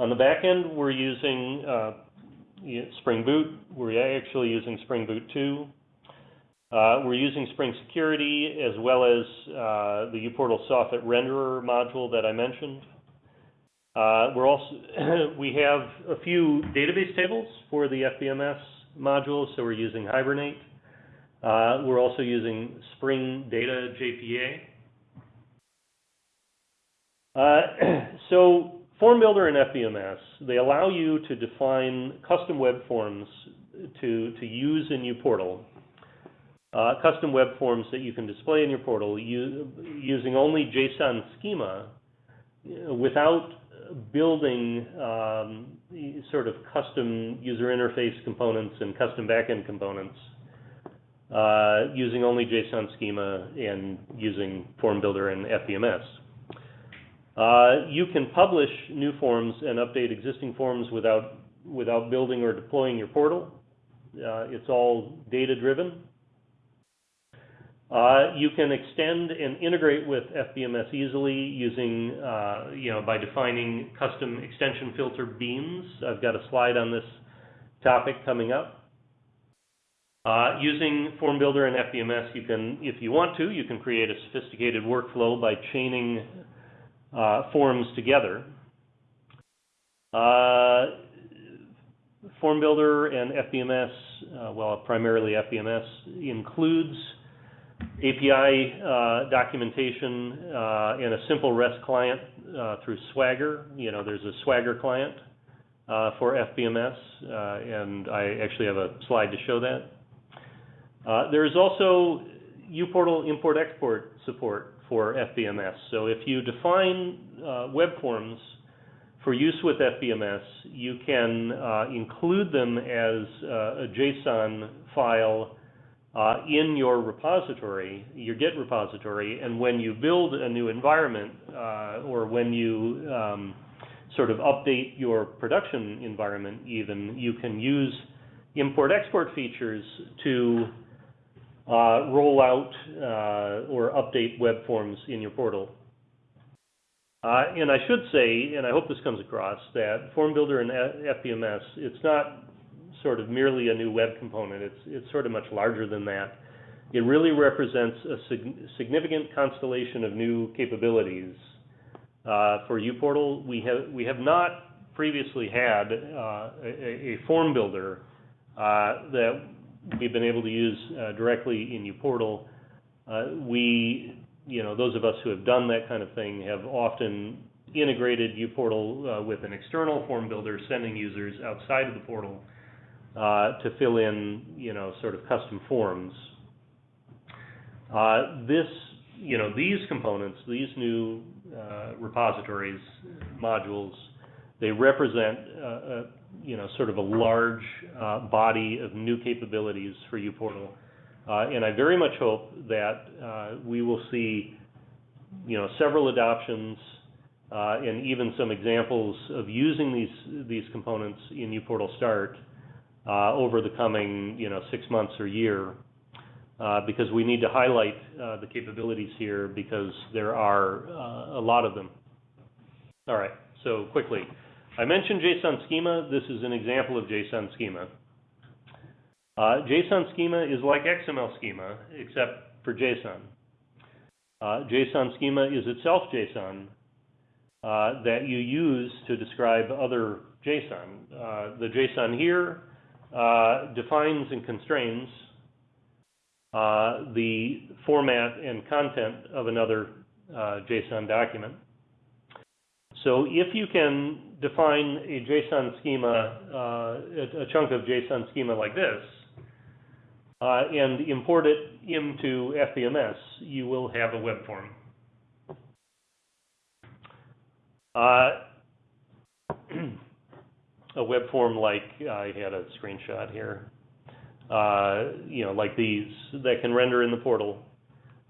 On the back end, we're using uh, Spring Boot. We're actually using Spring Boot 2. Uh, we're using Spring Security as well as uh, the uPortal soffit renderer module that I mentioned. Uh, we're also we have a few database tables for the FBMS module, so we're using Hibernate. Uh, we're also using Spring Data JPA. Uh, so Form Builder and FBMS, they allow you to define custom web forms to, to use in uPortal. Uh, custom web forms that you can display in your portal using only JSON schema without building um, sort of custom user interface components and custom backend components uh, using only JSON schema and using Form Builder and FBMS. Uh, you can publish new forms and update existing forms without, without building or deploying your portal. Uh, it's all data-driven. Uh, you can extend and integrate with FBMS easily using, uh, you know, by defining custom extension filter beans. I've got a slide on this topic coming up. Uh, using Form Builder and FBMS, you can, if you want to, you can create a sophisticated workflow by chaining uh, forms together. Uh, Form Builder and FBMS, uh, well, primarily FBMS, includes API uh, documentation uh, and a simple REST client through Swagger. You know, there's a Swagger client for FBMS, and I actually have a slide to show that. Uh, there is also uPortal import-export support for FBMS. So if you define uh, web forms for use with FBMS, you can uh, include them as uh, a JSON file uh, in your repository, your Git repository, and when you build a new environment uh, or when you um, sort of update your production environment even, you can use import-export features to roll out uh, or update web forms in your portal. Uh, and I should say, and I hope this comes across, that Form Builder and FBMS, it's not sort of merely a new web component. It's, it's sort of much larger than that. It really represents a sig significant constellation of new capabilities. Uh, for uPortal, we have, we have not previously had uh, a, a, form builder uh, that we've been able to use uh, directly in uPortal. Uh, we, you know, those of us who have done that kind of thing have often integrated uPortal uh, with an external form builder, sending users outside of the portal uh, to fill in, you know, sort of custom forms. Uh, this, you know, these components, these new uh, repositories, modules, they represent you know, sort of a large uh, body of new capabilities for uPortal. Uh, and I very much hope that uh, we will see, you know, several adoptions uh, and even some examples of using these these components in uPortal Start uh, over the coming, you know, six months or year. Uh, because we need to highlight the capabilities here because there are a lot of them. All right, so quickly. I mentioned JSON schema. This is an example of JSON schema. Uh, JSON schema is like XML schema, except for JSON. Uh, JSON schema is itself JSON uh, that you use to describe other JSON. Uh, the JSON here uh, defines and constrains uh, the format and content of another JSON document. So if you can define a JSON schema, uh, a, chunk of JSON schema like this, uh, and import it into FBMS, you will have a web form. Uh, a web form like I had a screenshot here, uh, you know, like these that can render in the portal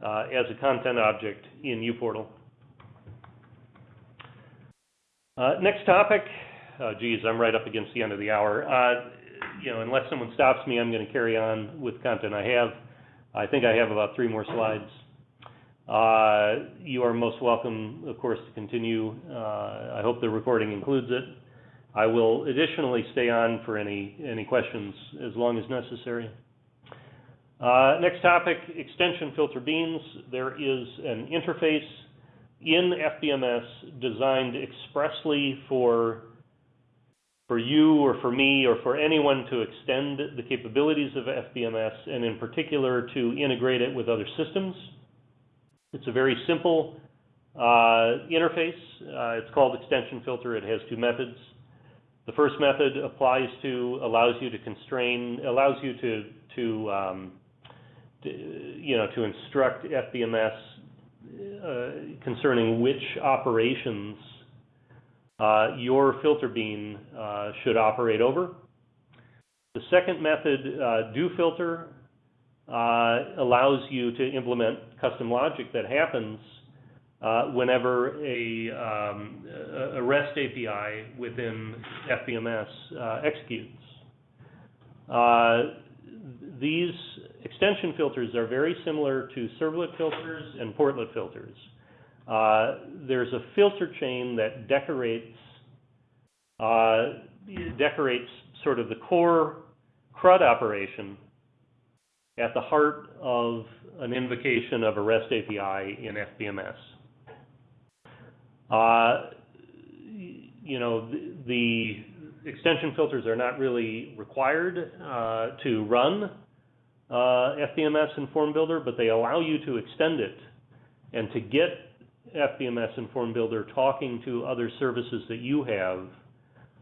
uh, as a content object in uPortal. Uh, next topic, uh, geez, I'm right up against the end of the hour. Uh, you know, unless someone stops me, I'm going to carry on with content I have. I think I have about three more slides. Uh, you are most welcome, of course, to continue. Uh, I hope the recording includes it. I will additionally stay on for any, any questions as long as necessary. Uh, next topic, extension filter beans. There is an interface in FBMS designed expressly for for you or for me or for anyone to extend the capabilities of FBMS and in particular to integrate it with other systems. It's a very simple uh, interface. Uh, it's called extension filter. It has two methods. The first method applies to, allows you to constrain, allows you to, to, um, to you know, to instruct FBMS concerning which operations uh, your filter bean uh, should operate over. The second method, uh, do filter, uh, allows you to implement custom logic that happens uh, whenever a, um, a, REST API within FBMS executes. these extension filters are very similar to servlet filters and portlet filters. Uh, there's a filter chain that decorates uh, decorates sort of the core CRUD operation at the heart of an invocation of a REST API in FBMS. Uh, you know, the, the, extension filters are not really required uh, to run FBMS in Form Builder, but they allow you to extend it and to get FBMS and Form Builder talking to other services that you have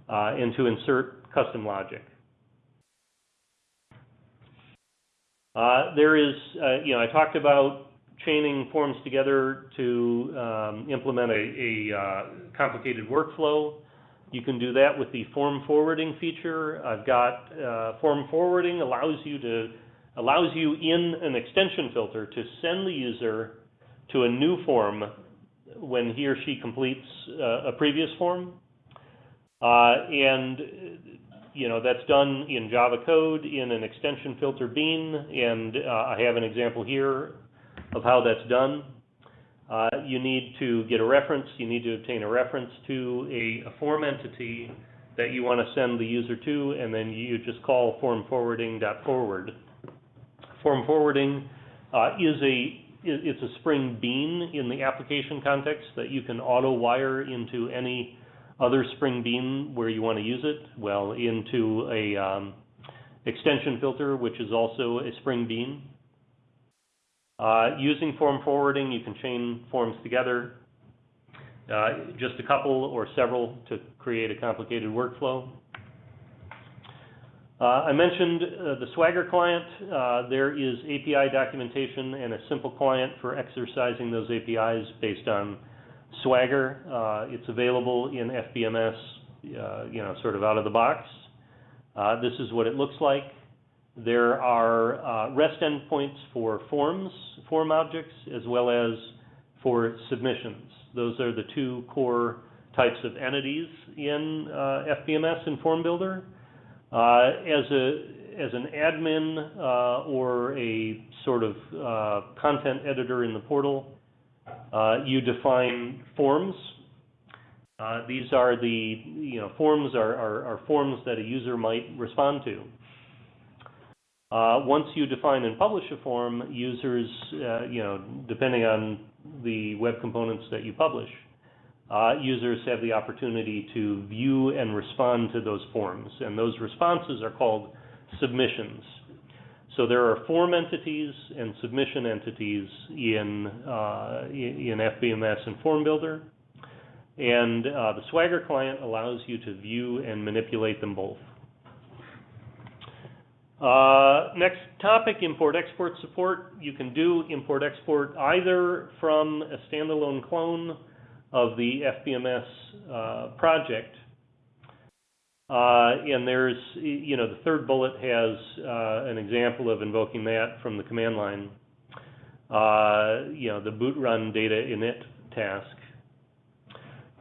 uh, and to insert custom logic. Uh, there is, uh, you know, I talked about chaining forms together to um, implement a, a uh, complicated workflow. You can do that with the form forwarding feature. I've got uh, form forwarding allows you to allows you in an extension filter to send the user to a new form when he or she completes uh, a previous form. Uh, and you know that's done in Java code in an extension filter bean, and uh, I have an example here of how that's done. Uh, you need to get a reference. You need to obtain a reference to a, a form entity that you want to send the user to, and then you just call form forwarding.forward. Form forwarding uh, is a it's a Spring Bean in the application context that you can auto wire into any other Spring Bean where you want to use it. Well, into a um, extension filter, which is also a Spring Bean. Uh, using form forwarding, you can chain forms together, uh, just a couple or several to create a complicated workflow. Uh, I mentioned uh, the Swagger client. Uh, there is API documentation and a simple client for exercising those APIs based on Swagger. Uh, it's available in FBMS, uh, you know, sort of out of the box. Uh, this is what it looks like. There are REST endpoints for forms, form objects, as well as for submissions. Those are the two core types of entities in FBMS and Form Builder. Uh, as a as an admin uh, or a sort of uh, content editor in the portal, you define forms. these are the you know forms are, are, are, forms that a user might respond to. Uh, once you define and publish a form, users, uh, you know, depending on the web components that you publish, uh, users have the opportunity to view and respond to those forms. And those responses are called submissions. So there are form entities and submission entities in, uh, in FBMS and Form Builder. And uh, the Swagger client allows you to view and manipulate them both. Uh, next topic, import-export support. You can do import-export either from a standalone clone of the FBMS uh, project. Uh, and there's, you know, the third bullet has uh, an example of invoking that from the command line. Uh, you know, the boot run data init task.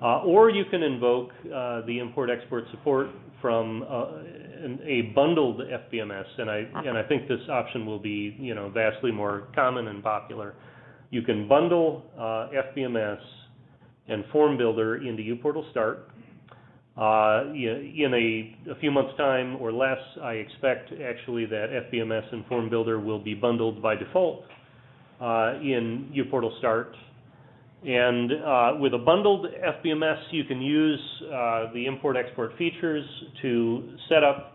Uh, or you can invoke uh, the import export support from an, a bundled FBMS, and I and I think this option will be you know vastly more common and popular. You can bundle FBMS and Form Builder into uPortal Start. Uh, in a, a, few months' time or less, I expect actually that FBMS and Form Builder will be bundled by default uh, in uPortal Start. And uh, with a bundled FBMS, you can use uh, the import-export features to set up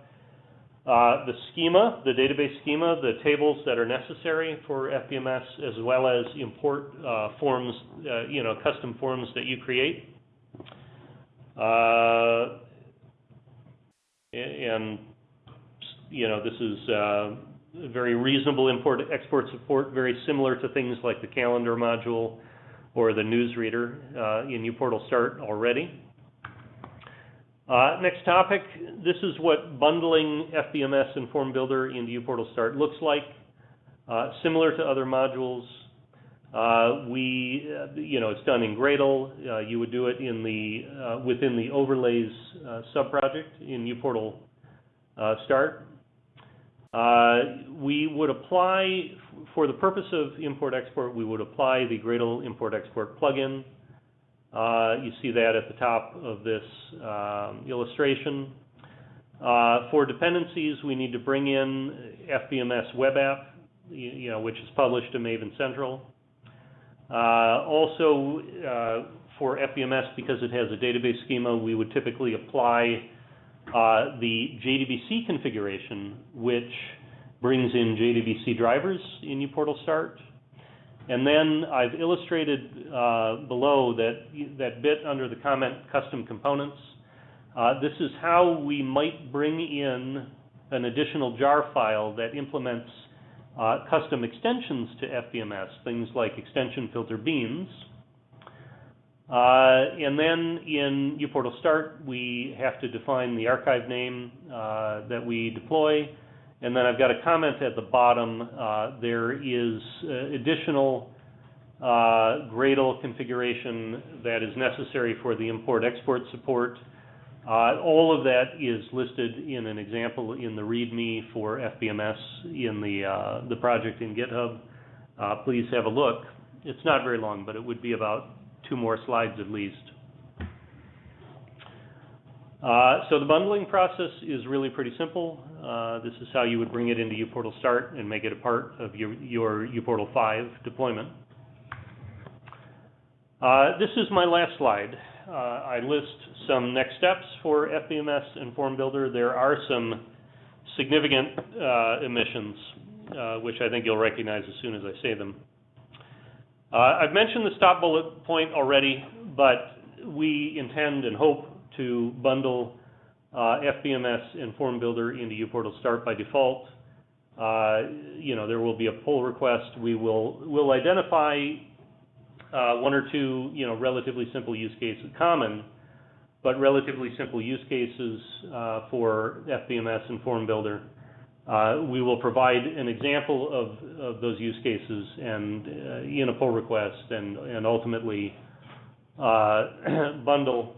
uh, the schema, the database schema, the tables that are necessary for FBMS, as well as import uh, forms, uh, you know, custom forms that you create. Uh, and, you know, this is very reasonable import-export support, very similar to things like the calendar module or the newsreader uh, in uPortal Start already. Uh, next topic, this is what bundling FBMS and Form Builder into uPortal Start looks like. Uh, similar to other modules, uh, we, uh, you know, it's done in Gradle. Uh, you would do it in the within the overlays subproject in uPortal Start. we would apply for the purpose of import-export, we would apply the Gradle import-export plugin. Uh, you see that at the top of this um, illustration. Uh, for dependencies, we need to bring in FBMS web app, you, you know, which is published to Maven Central. Uh, also, for FBMS, because it has a database schema, we would typically apply uh, the JDBC configuration, which brings in JDBC drivers in uPortal Start. And then I've illustrated uh, below that, that bit under the comment custom components. Uh, this is how we might bring in an additional jar file that implements uh, custom extensions to FBMS, things like extension filter beans. Uh, and then in uPortal Start, we have to define the archive name uh, that we deploy, and then I've got a comment at the bottom. Uh, there is uh, additional uh, Gradle configuration that is necessary for the import-export support. Uh, all of that is listed in an example in the README for FBMS in the, uh, the project in GitHub. Uh, please have a look. It's not very long, but it would be about two more slides at least. Uh, so the bundling process is really pretty simple. Uh, this is how you would bring it into uPortal Start and make it a part of your, your uPortal 5 deployment. Uh, this is my last slide. Uh, I list some next steps for FBMS and Form Builder. There are some significant uh, emissions, uh, which I think you'll recognize as soon as I say them. I've mentioned the stop bullet point already, but we intend and hope to bundle uh, FBMS and Form Builder into uPortal Start by default. Uh, you know, there will be a pull request. We will will identify uh, one or two, you know, relatively simple use cases, common, but relatively simple use cases uh, for FBMS and Form Builder. Uh, we will provide an example of, of those use cases and uh, in a pull request and, and ultimately bundle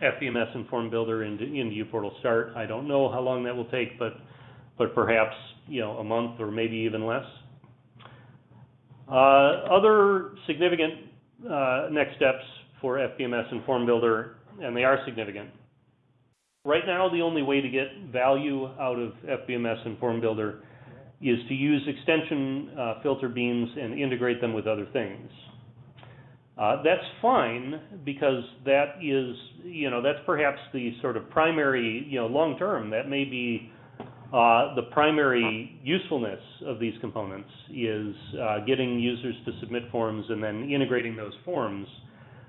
FBMS and Form Builder into, into uPortal Start. I don't know how long that will take, but, but perhaps, you know, a month or maybe even less. Uh, other significant uh, next steps for FBMS and Form Builder, and they are significant. Right now, the only way to get value out of FBMS and Form Builder is to use extension uh, filter beans and integrate them with other things. Uh, that's fine because that is, you know, that's perhaps the sort of primary, you know, long term, that may be uh, the primary usefulness of these components is uh, getting users to submit forms and then integrating those forms,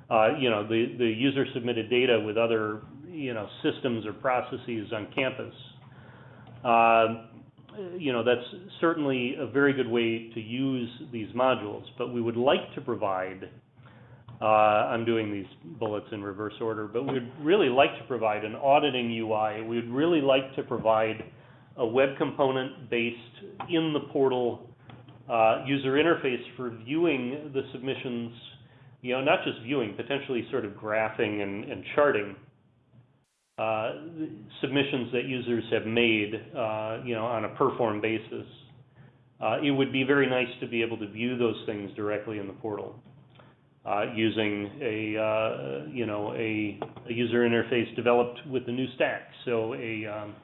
uh, you know, the, the user submitted data with other, you know, systems or processes on campus. Uh, you know, that's certainly a very good way to use these modules, but we would like to provide Uh, I'm doing these bullets in reverse order, but we'd really like to provide an auditing UI. We'd really like to provide a web component based in the portal uh, user interface for viewing the submissions, you know, not just viewing, potentially sort of graphing and, and charting uh, submissions that users have made, uh, you know, on a per form basis. Uh, it would be very nice to be able to view those things directly in the portal uh, using a, uh, you know, a, a, user interface developed with the new stack, so a, um,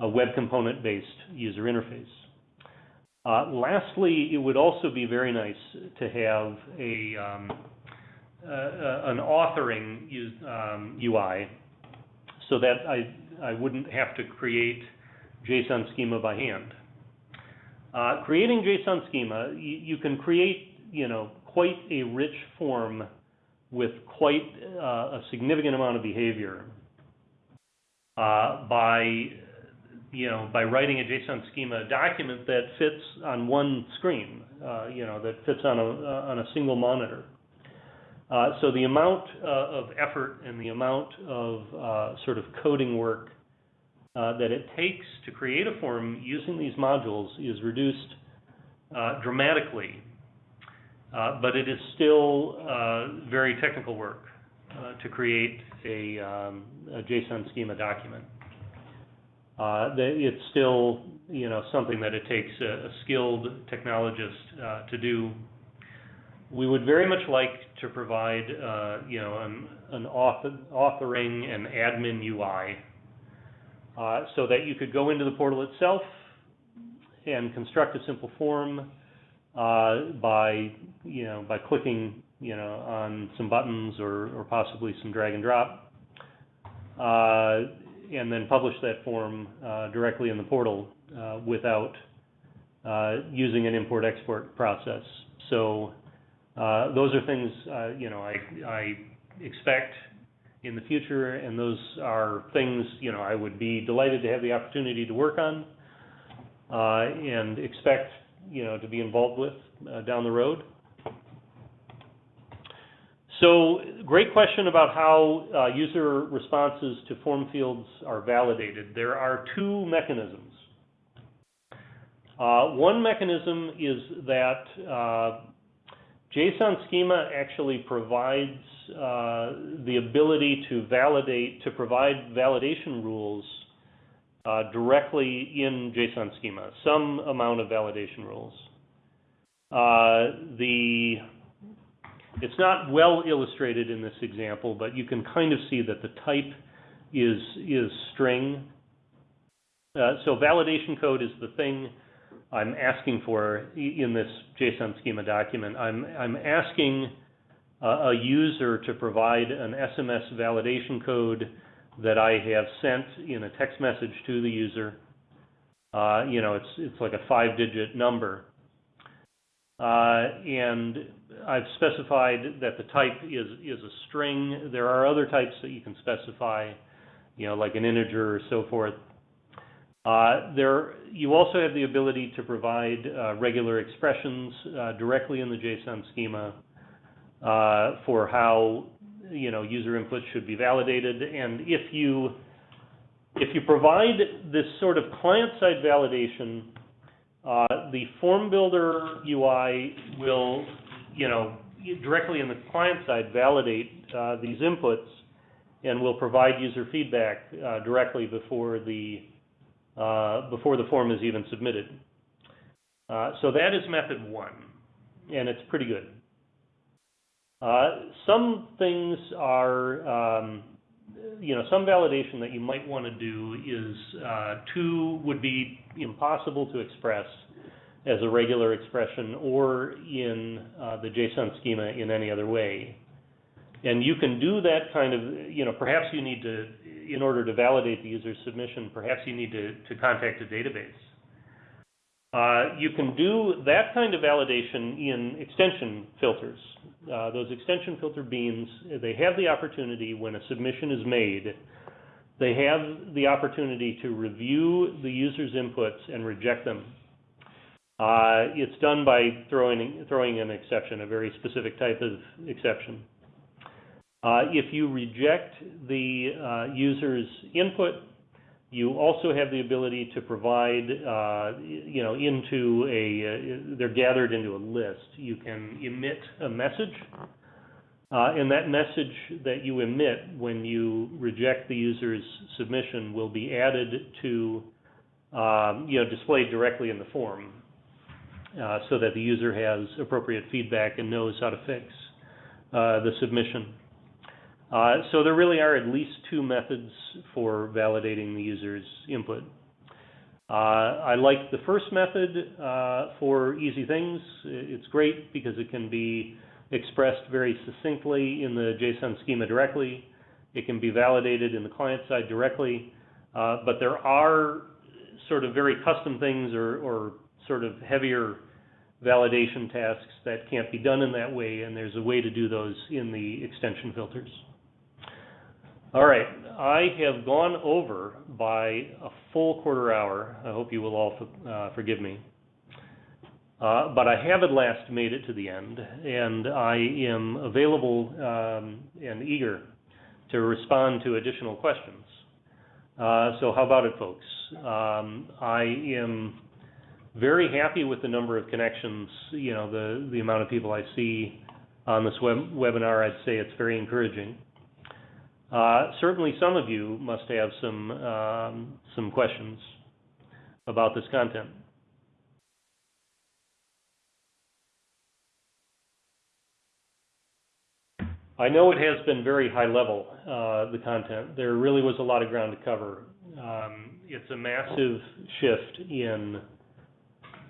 a web component-based user interface. Uh, lastly, it would also be very nice to have a, um, an authoring um, UI so that I, I wouldn't have to create JSON schema by hand. Uh, creating JSON schema, you, you, can create, you know, quite a rich form with quite uh, a significant amount of behavior uh, by, you know, by writing a JSON schema document that fits on one screen, uh, you know, that fits on a on a single monitor. Uh, so the amount uh, of effort and the amount of uh, sort of coding work uh, that it takes to create a form using these modules is reduced uh, dramatically. Uh, but it is still very technical work to create a, um, a, JSON schema document. it's still, you know, something that it takes a, a skilled technologist to do we would very much like to provide, uh, you know, an, an author, authoring and admin UI uh, so that you could go into the portal itself and construct a simple form uh, by, you know, by clicking, you know, on some buttons or, or possibly some drag and drop, uh, and then publish that form uh, directly in the portal uh, without using an import-export process. So uh, those are things, uh, you know, I, I expect in the future, and those are things, you know, I would be delighted to have the opportunity to work on uh, and expect, you know, to be involved with uh, down the road. So, great question about how uh, user responses to form fields are validated. There are two mechanisms. Uh, one mechanism is that JSON schema actually provides uh, the ability to validate, to provide validation rules uh, directly in JSON schema, some amount of validation rules. Uh, the, it's not well illustrated in this example, but you can kind of see that the type is, is string. Uh, so validation code is the thing I'm asking for in this JSON schema document. I'm, I'm asking a, a user to provide an SMS validation code that I have sent in a text message to the user. Uh, you know, it's it's like a five-digit number, uh, and I've specified that the type is is a string. There are other types that you can specify, you know, like an integer or so forth. Uh, there, you also have the ability to provide uh, regular expressions uh, directly in the JSON schema uh, for how you know user input should be validated. And if you if you provide this sort of client-side validation, uh, the form builder UI will you know directly in the client side validate uh, these inputs and will provide user feedback directly before the uh, before the form is even submitted. Uh, so that is method one, and it's pretty good. Uh, some things are, um, you know, some validation that you might want to do is uh, two would be impossible to express as a regular expression or in uh, the JSON schema in any other way. And you can do that kind of, you know, perhaps you need to, in order to validate the user's submission, perhaps you need to, to contact a database. Uh, you can do that kind of validation in extension filters. Uh, those extension filter beans, they have the opportunity when a submission is made, they have the opportunity to review the user's inputs and reject them. Uh, it's done by throwing, throwing an exception, a very specific type of exception. Uh, if you reject the uh, user's input, you also have the ability to provide, uh, you know, into a, uh, they're gathered into a list. You can emit a message, uh, and that message that you emit when you reject the user's submission will be added to, um, you know, displayed directly in the form, uh, so that the user has appropriate feedback and knows how to fix uh, the submission. Uh, so there really are at least two methods for validating the user's input. Uh, I like the first method uh, for easy things. It's great because it can be expressed very succinctly in the JSON schema directly. It can be validated in the client side directly. Uh, but there are sort of very custom things or, or sort of heavier validation tasks that can't be done in that way, and there's a way to do those in the extension filters. All right, I have gone over by a full quarter hour. I hope you will all uh, forgive me. Uh, but I have at last made it to the end, and I am available um, and eager to respond to additional questions. Uh, so how about it, folks? Um, I am very happy with the number of connections, you know, the, the amount of people I see on this web webinar. I'd say it's very encouraging. Uh, certainly, some of you must have some um, some questions about this content. I know it has been very high level, uh, the content. There really was a lot of ground to cover. Um, it's a massive shift in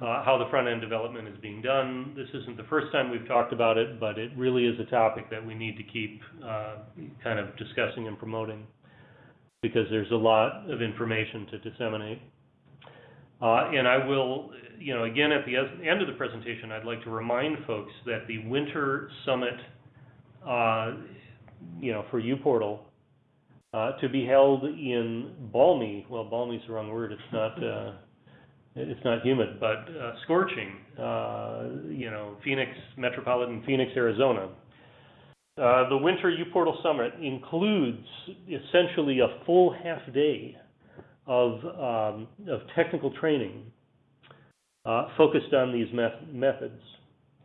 uh, how the front-end development is being done. This isn't the first time we've talked about it, but it really is a topic that we need to keep uh, kind of discussing and promoting because there's a lot of information to disseminate. Uh, and I will, you know, again, at the end of the presentation, I'd like to remind folks that the Winter Summit, uh, you know, for uPortal, uh, to be held in balmy, well, balmy is the wrong word, it's not, uh, it's not humid, but uh, scorching, uh, you know, Phoenix, metropolitan Phoenix, Arizona. Uh, the Winter uPortal Summit includes essentially a full half day of, um, of technical training uh, focused on these met methods,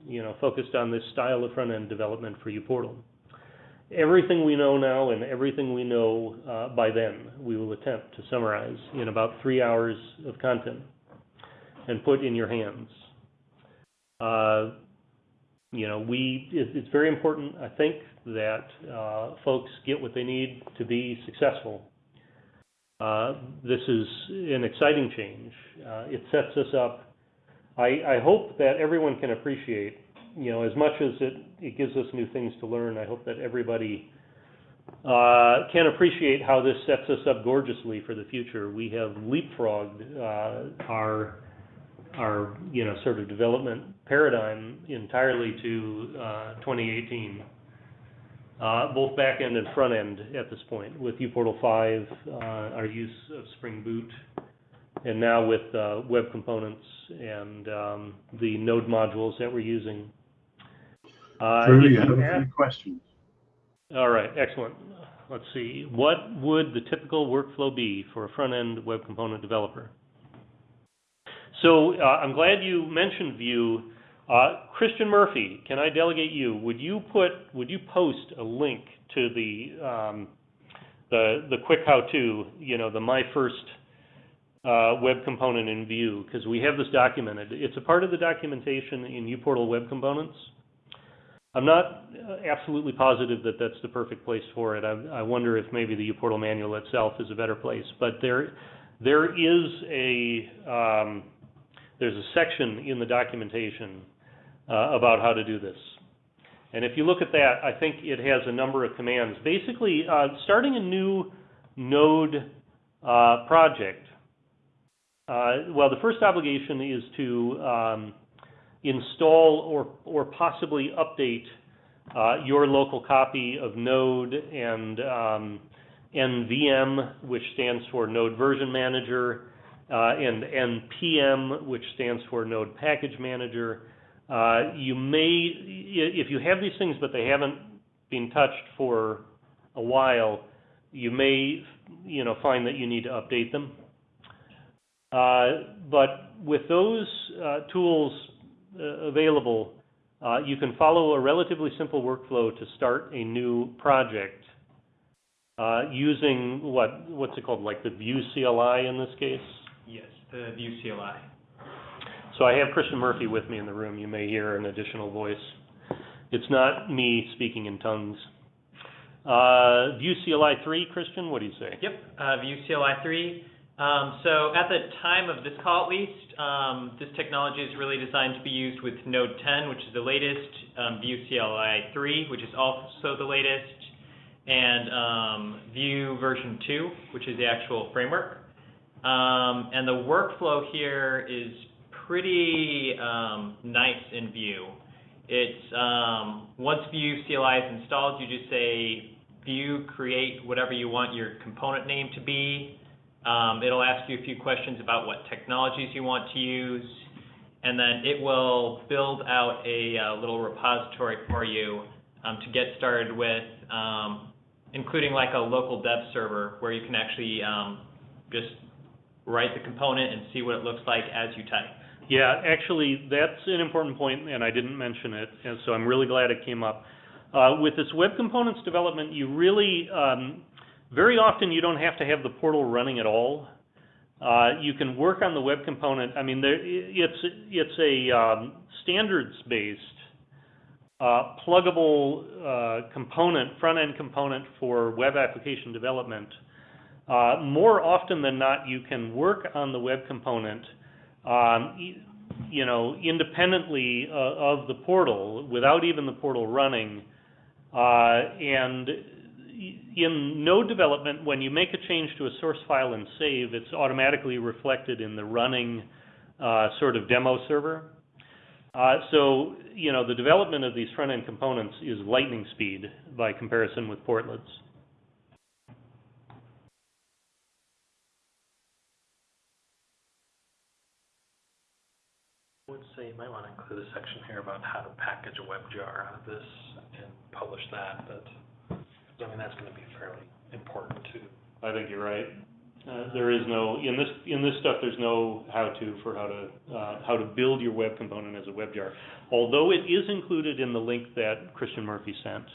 you know, focused on this style of front-end development for uPortal. Everything we know now and everything we know uh, by then, we will attempt to summarize in about three hours of content and put in your hands. Uh, you know, we it, it's very important, I think, that uh, folks get what they need to be successful. Uh, this is an exciting change. Uh, it sets us up. I, I hope that everyone can appreciate, you know, as much as it, it gives us new things to learn, I hope that everybody uh, can appreciate how this sets us up gorgeously for the future. We have leapfrogged uh, our our you know sort of development paradigm entirely to uh, 2018, uh, both back end and front end at this point with uPortal 5, uh, our use of Spring Boot, and now with uh, web components and um, the node modules that we're using. Uh, Drew, have a few questions. All right, excellent. Let's see. What would the typical workflow be for a front end web component developer? So uh, I'm glad you mentioned Vue. Uh, Christian Murphy, can I delegate you? Would you put, would you post a link to the um, the the quick how-to, you know, the my first uh, web component in Vue, because we have this documented. It's a part of the documentation in uPortal Web Components. I'm not uh, absolutely positive that that's the perfect place for it. I, I wonder if maybe the uPortal manual itself is a better place. But there, there is a um, there's a section in the documentation uh, about how to do this. And if you look at that, I think it has a number of commands. Basically, uh, starting a new node uh, project, uh, well, the first obligation is to um, install or, or possibly update uh, your local copy of Node and um, NVM, which stands for Node Version Manager, and NPM, which stands for Node Package Manager. Uh, you may, if you have these things but they haven't been touched for a while, you may, you know, find that you need to update them. Uh, but with those uh, tools uh, available, uh, you can follow a relatively simple workflow to start a new project uh, using what what's it called, like the Vue CLI in this case. Yes, the Vue CLI. So I have Christian Murphy with me in the room. You may hear an additional voice. It's not me speaking in tongues. Uh, Vue CLI 3, Christian, what do you say? Yep, uh, Vue CLI 3. Um, so at the time of this call at least, um, this technology is really designed to be used with Node 10, which is the latest, um, Vue CLI 3, which is also the latest, and um, Vue version 2, which is the actual framework. Um, and the workflow here is pretty um, nice in Vue. It's um, once Vue CLI is installed, you just say Vue create whatever you want your component name to be. Um, it'll ask you a few questions about what technologies you want to use, and then it will build out a, uh, little repository for you um, to get started with, um, including like a local dev server where you can actually just write the component and see what it looks like as you type. Yeah, actually, that's an important point, and I didn't mention it, and so I'm really glad it came up. Uh, with this web components development, you really, um, very often you don't have to have the portal running at all. Uh, you can work on the web component. I mean, there, it's it's a um, standards-based, uh, pluggable uh, component, front-end component for web application development. Uh, more often than not, you can work on the web component um, you know, independently uh, of the portal, without even the portal running. Uh, and in node development, when you make a change to a source file and save, it's automatically reflected in the running uh, sort of demo server. Uh, so, you know, the development of these front-end components is lightning speed by comparison with portlets. I would say you might want to include a section here about how to package a WebJar out of this and publish that, but, I mean, that's gonna be fairly important too. I think you're right. Uh, there is no, in this, in this stuff, there's no how-to for how to, uh, how to build your web component as a WebJar. Although it is included in the link that Christian Murphy sent.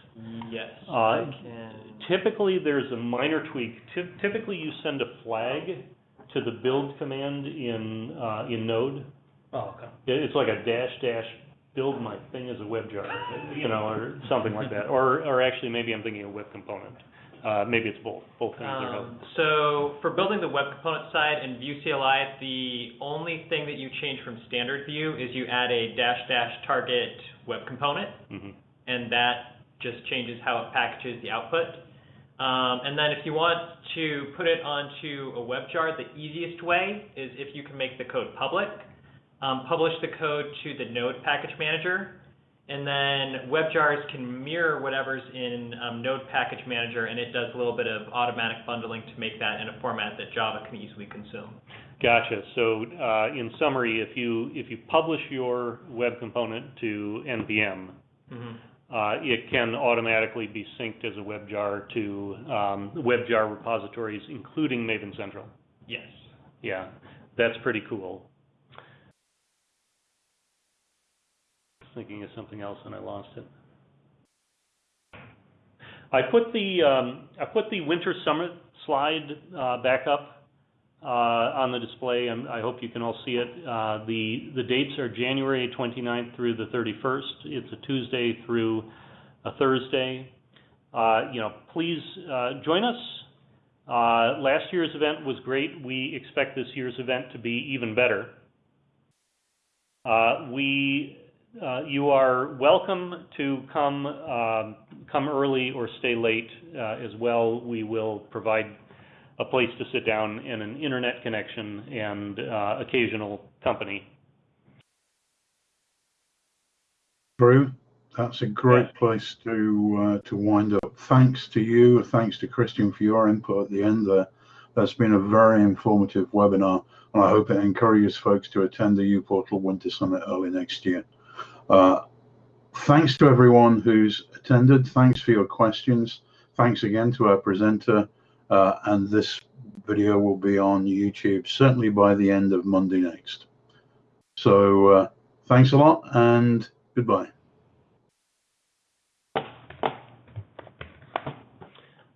Yes, Uh, I can. Typically, there's a minor tweak. Ty- Typically, you send a flag to the build command in, uh, in Node. Oh, okay. It- It's like a dash dash build my thing as a WebJar, you know, or something like that. Or, or actually, maybe I'm thinking a web component. Uh, maybe it's both, both things are. Um, so for building the web component side in Vue CLI, the only thing that you change from standard Vue is you add a dash dash target web component, Mhm. and that just changes how it packages the output. Um, and then if you want to put it onto a WebJar, the easiest way is if you can make the code public. Um, publish the code to the Node package manager, and then WebJars can mirror whatever's in um, Node package manager, and it does a little bit of automatic bundling to make that in a format that Java can easily consume. Gotcha. So, uh, in summary, if you, if you publish your web component to NPM, Mhm. uh, it can automatically be synced as a WebJar to, um, WebJar repositories, including Maven Central. Yes. Yeah, that's pretty cool. Thinking of something else and I lost it. I put the, um, I put the Winter Summit slide, uh, back up, uh, on the display, and I hope you can all see it. Uh, the, the dates are January 29th through the 31st. It's a Tuesday through a Thursday. Uh, you know, please, uh, join us. Uh, last year's event was great. We expect this year's event to be even better. We, uh, you are welcome to come, um, come early or stay late, uh, as well. We will provide a place to sit down and an internet connection and, uh, occasional company. Drew, that's a great place to uh, to wind up. Thanks to you, thanks to Christian for your input at the end there. That's been a very informative webinar, and I hope it encourages folks to attend the uPortal Winter Summit early next year. Uh, thanks to everyone who's attended. Thanks for your questions. Thanks again to our presenter. Uh, and this video will be on YouTube certainly by the end of Monday next. So uh, thanks a lot and goodbye.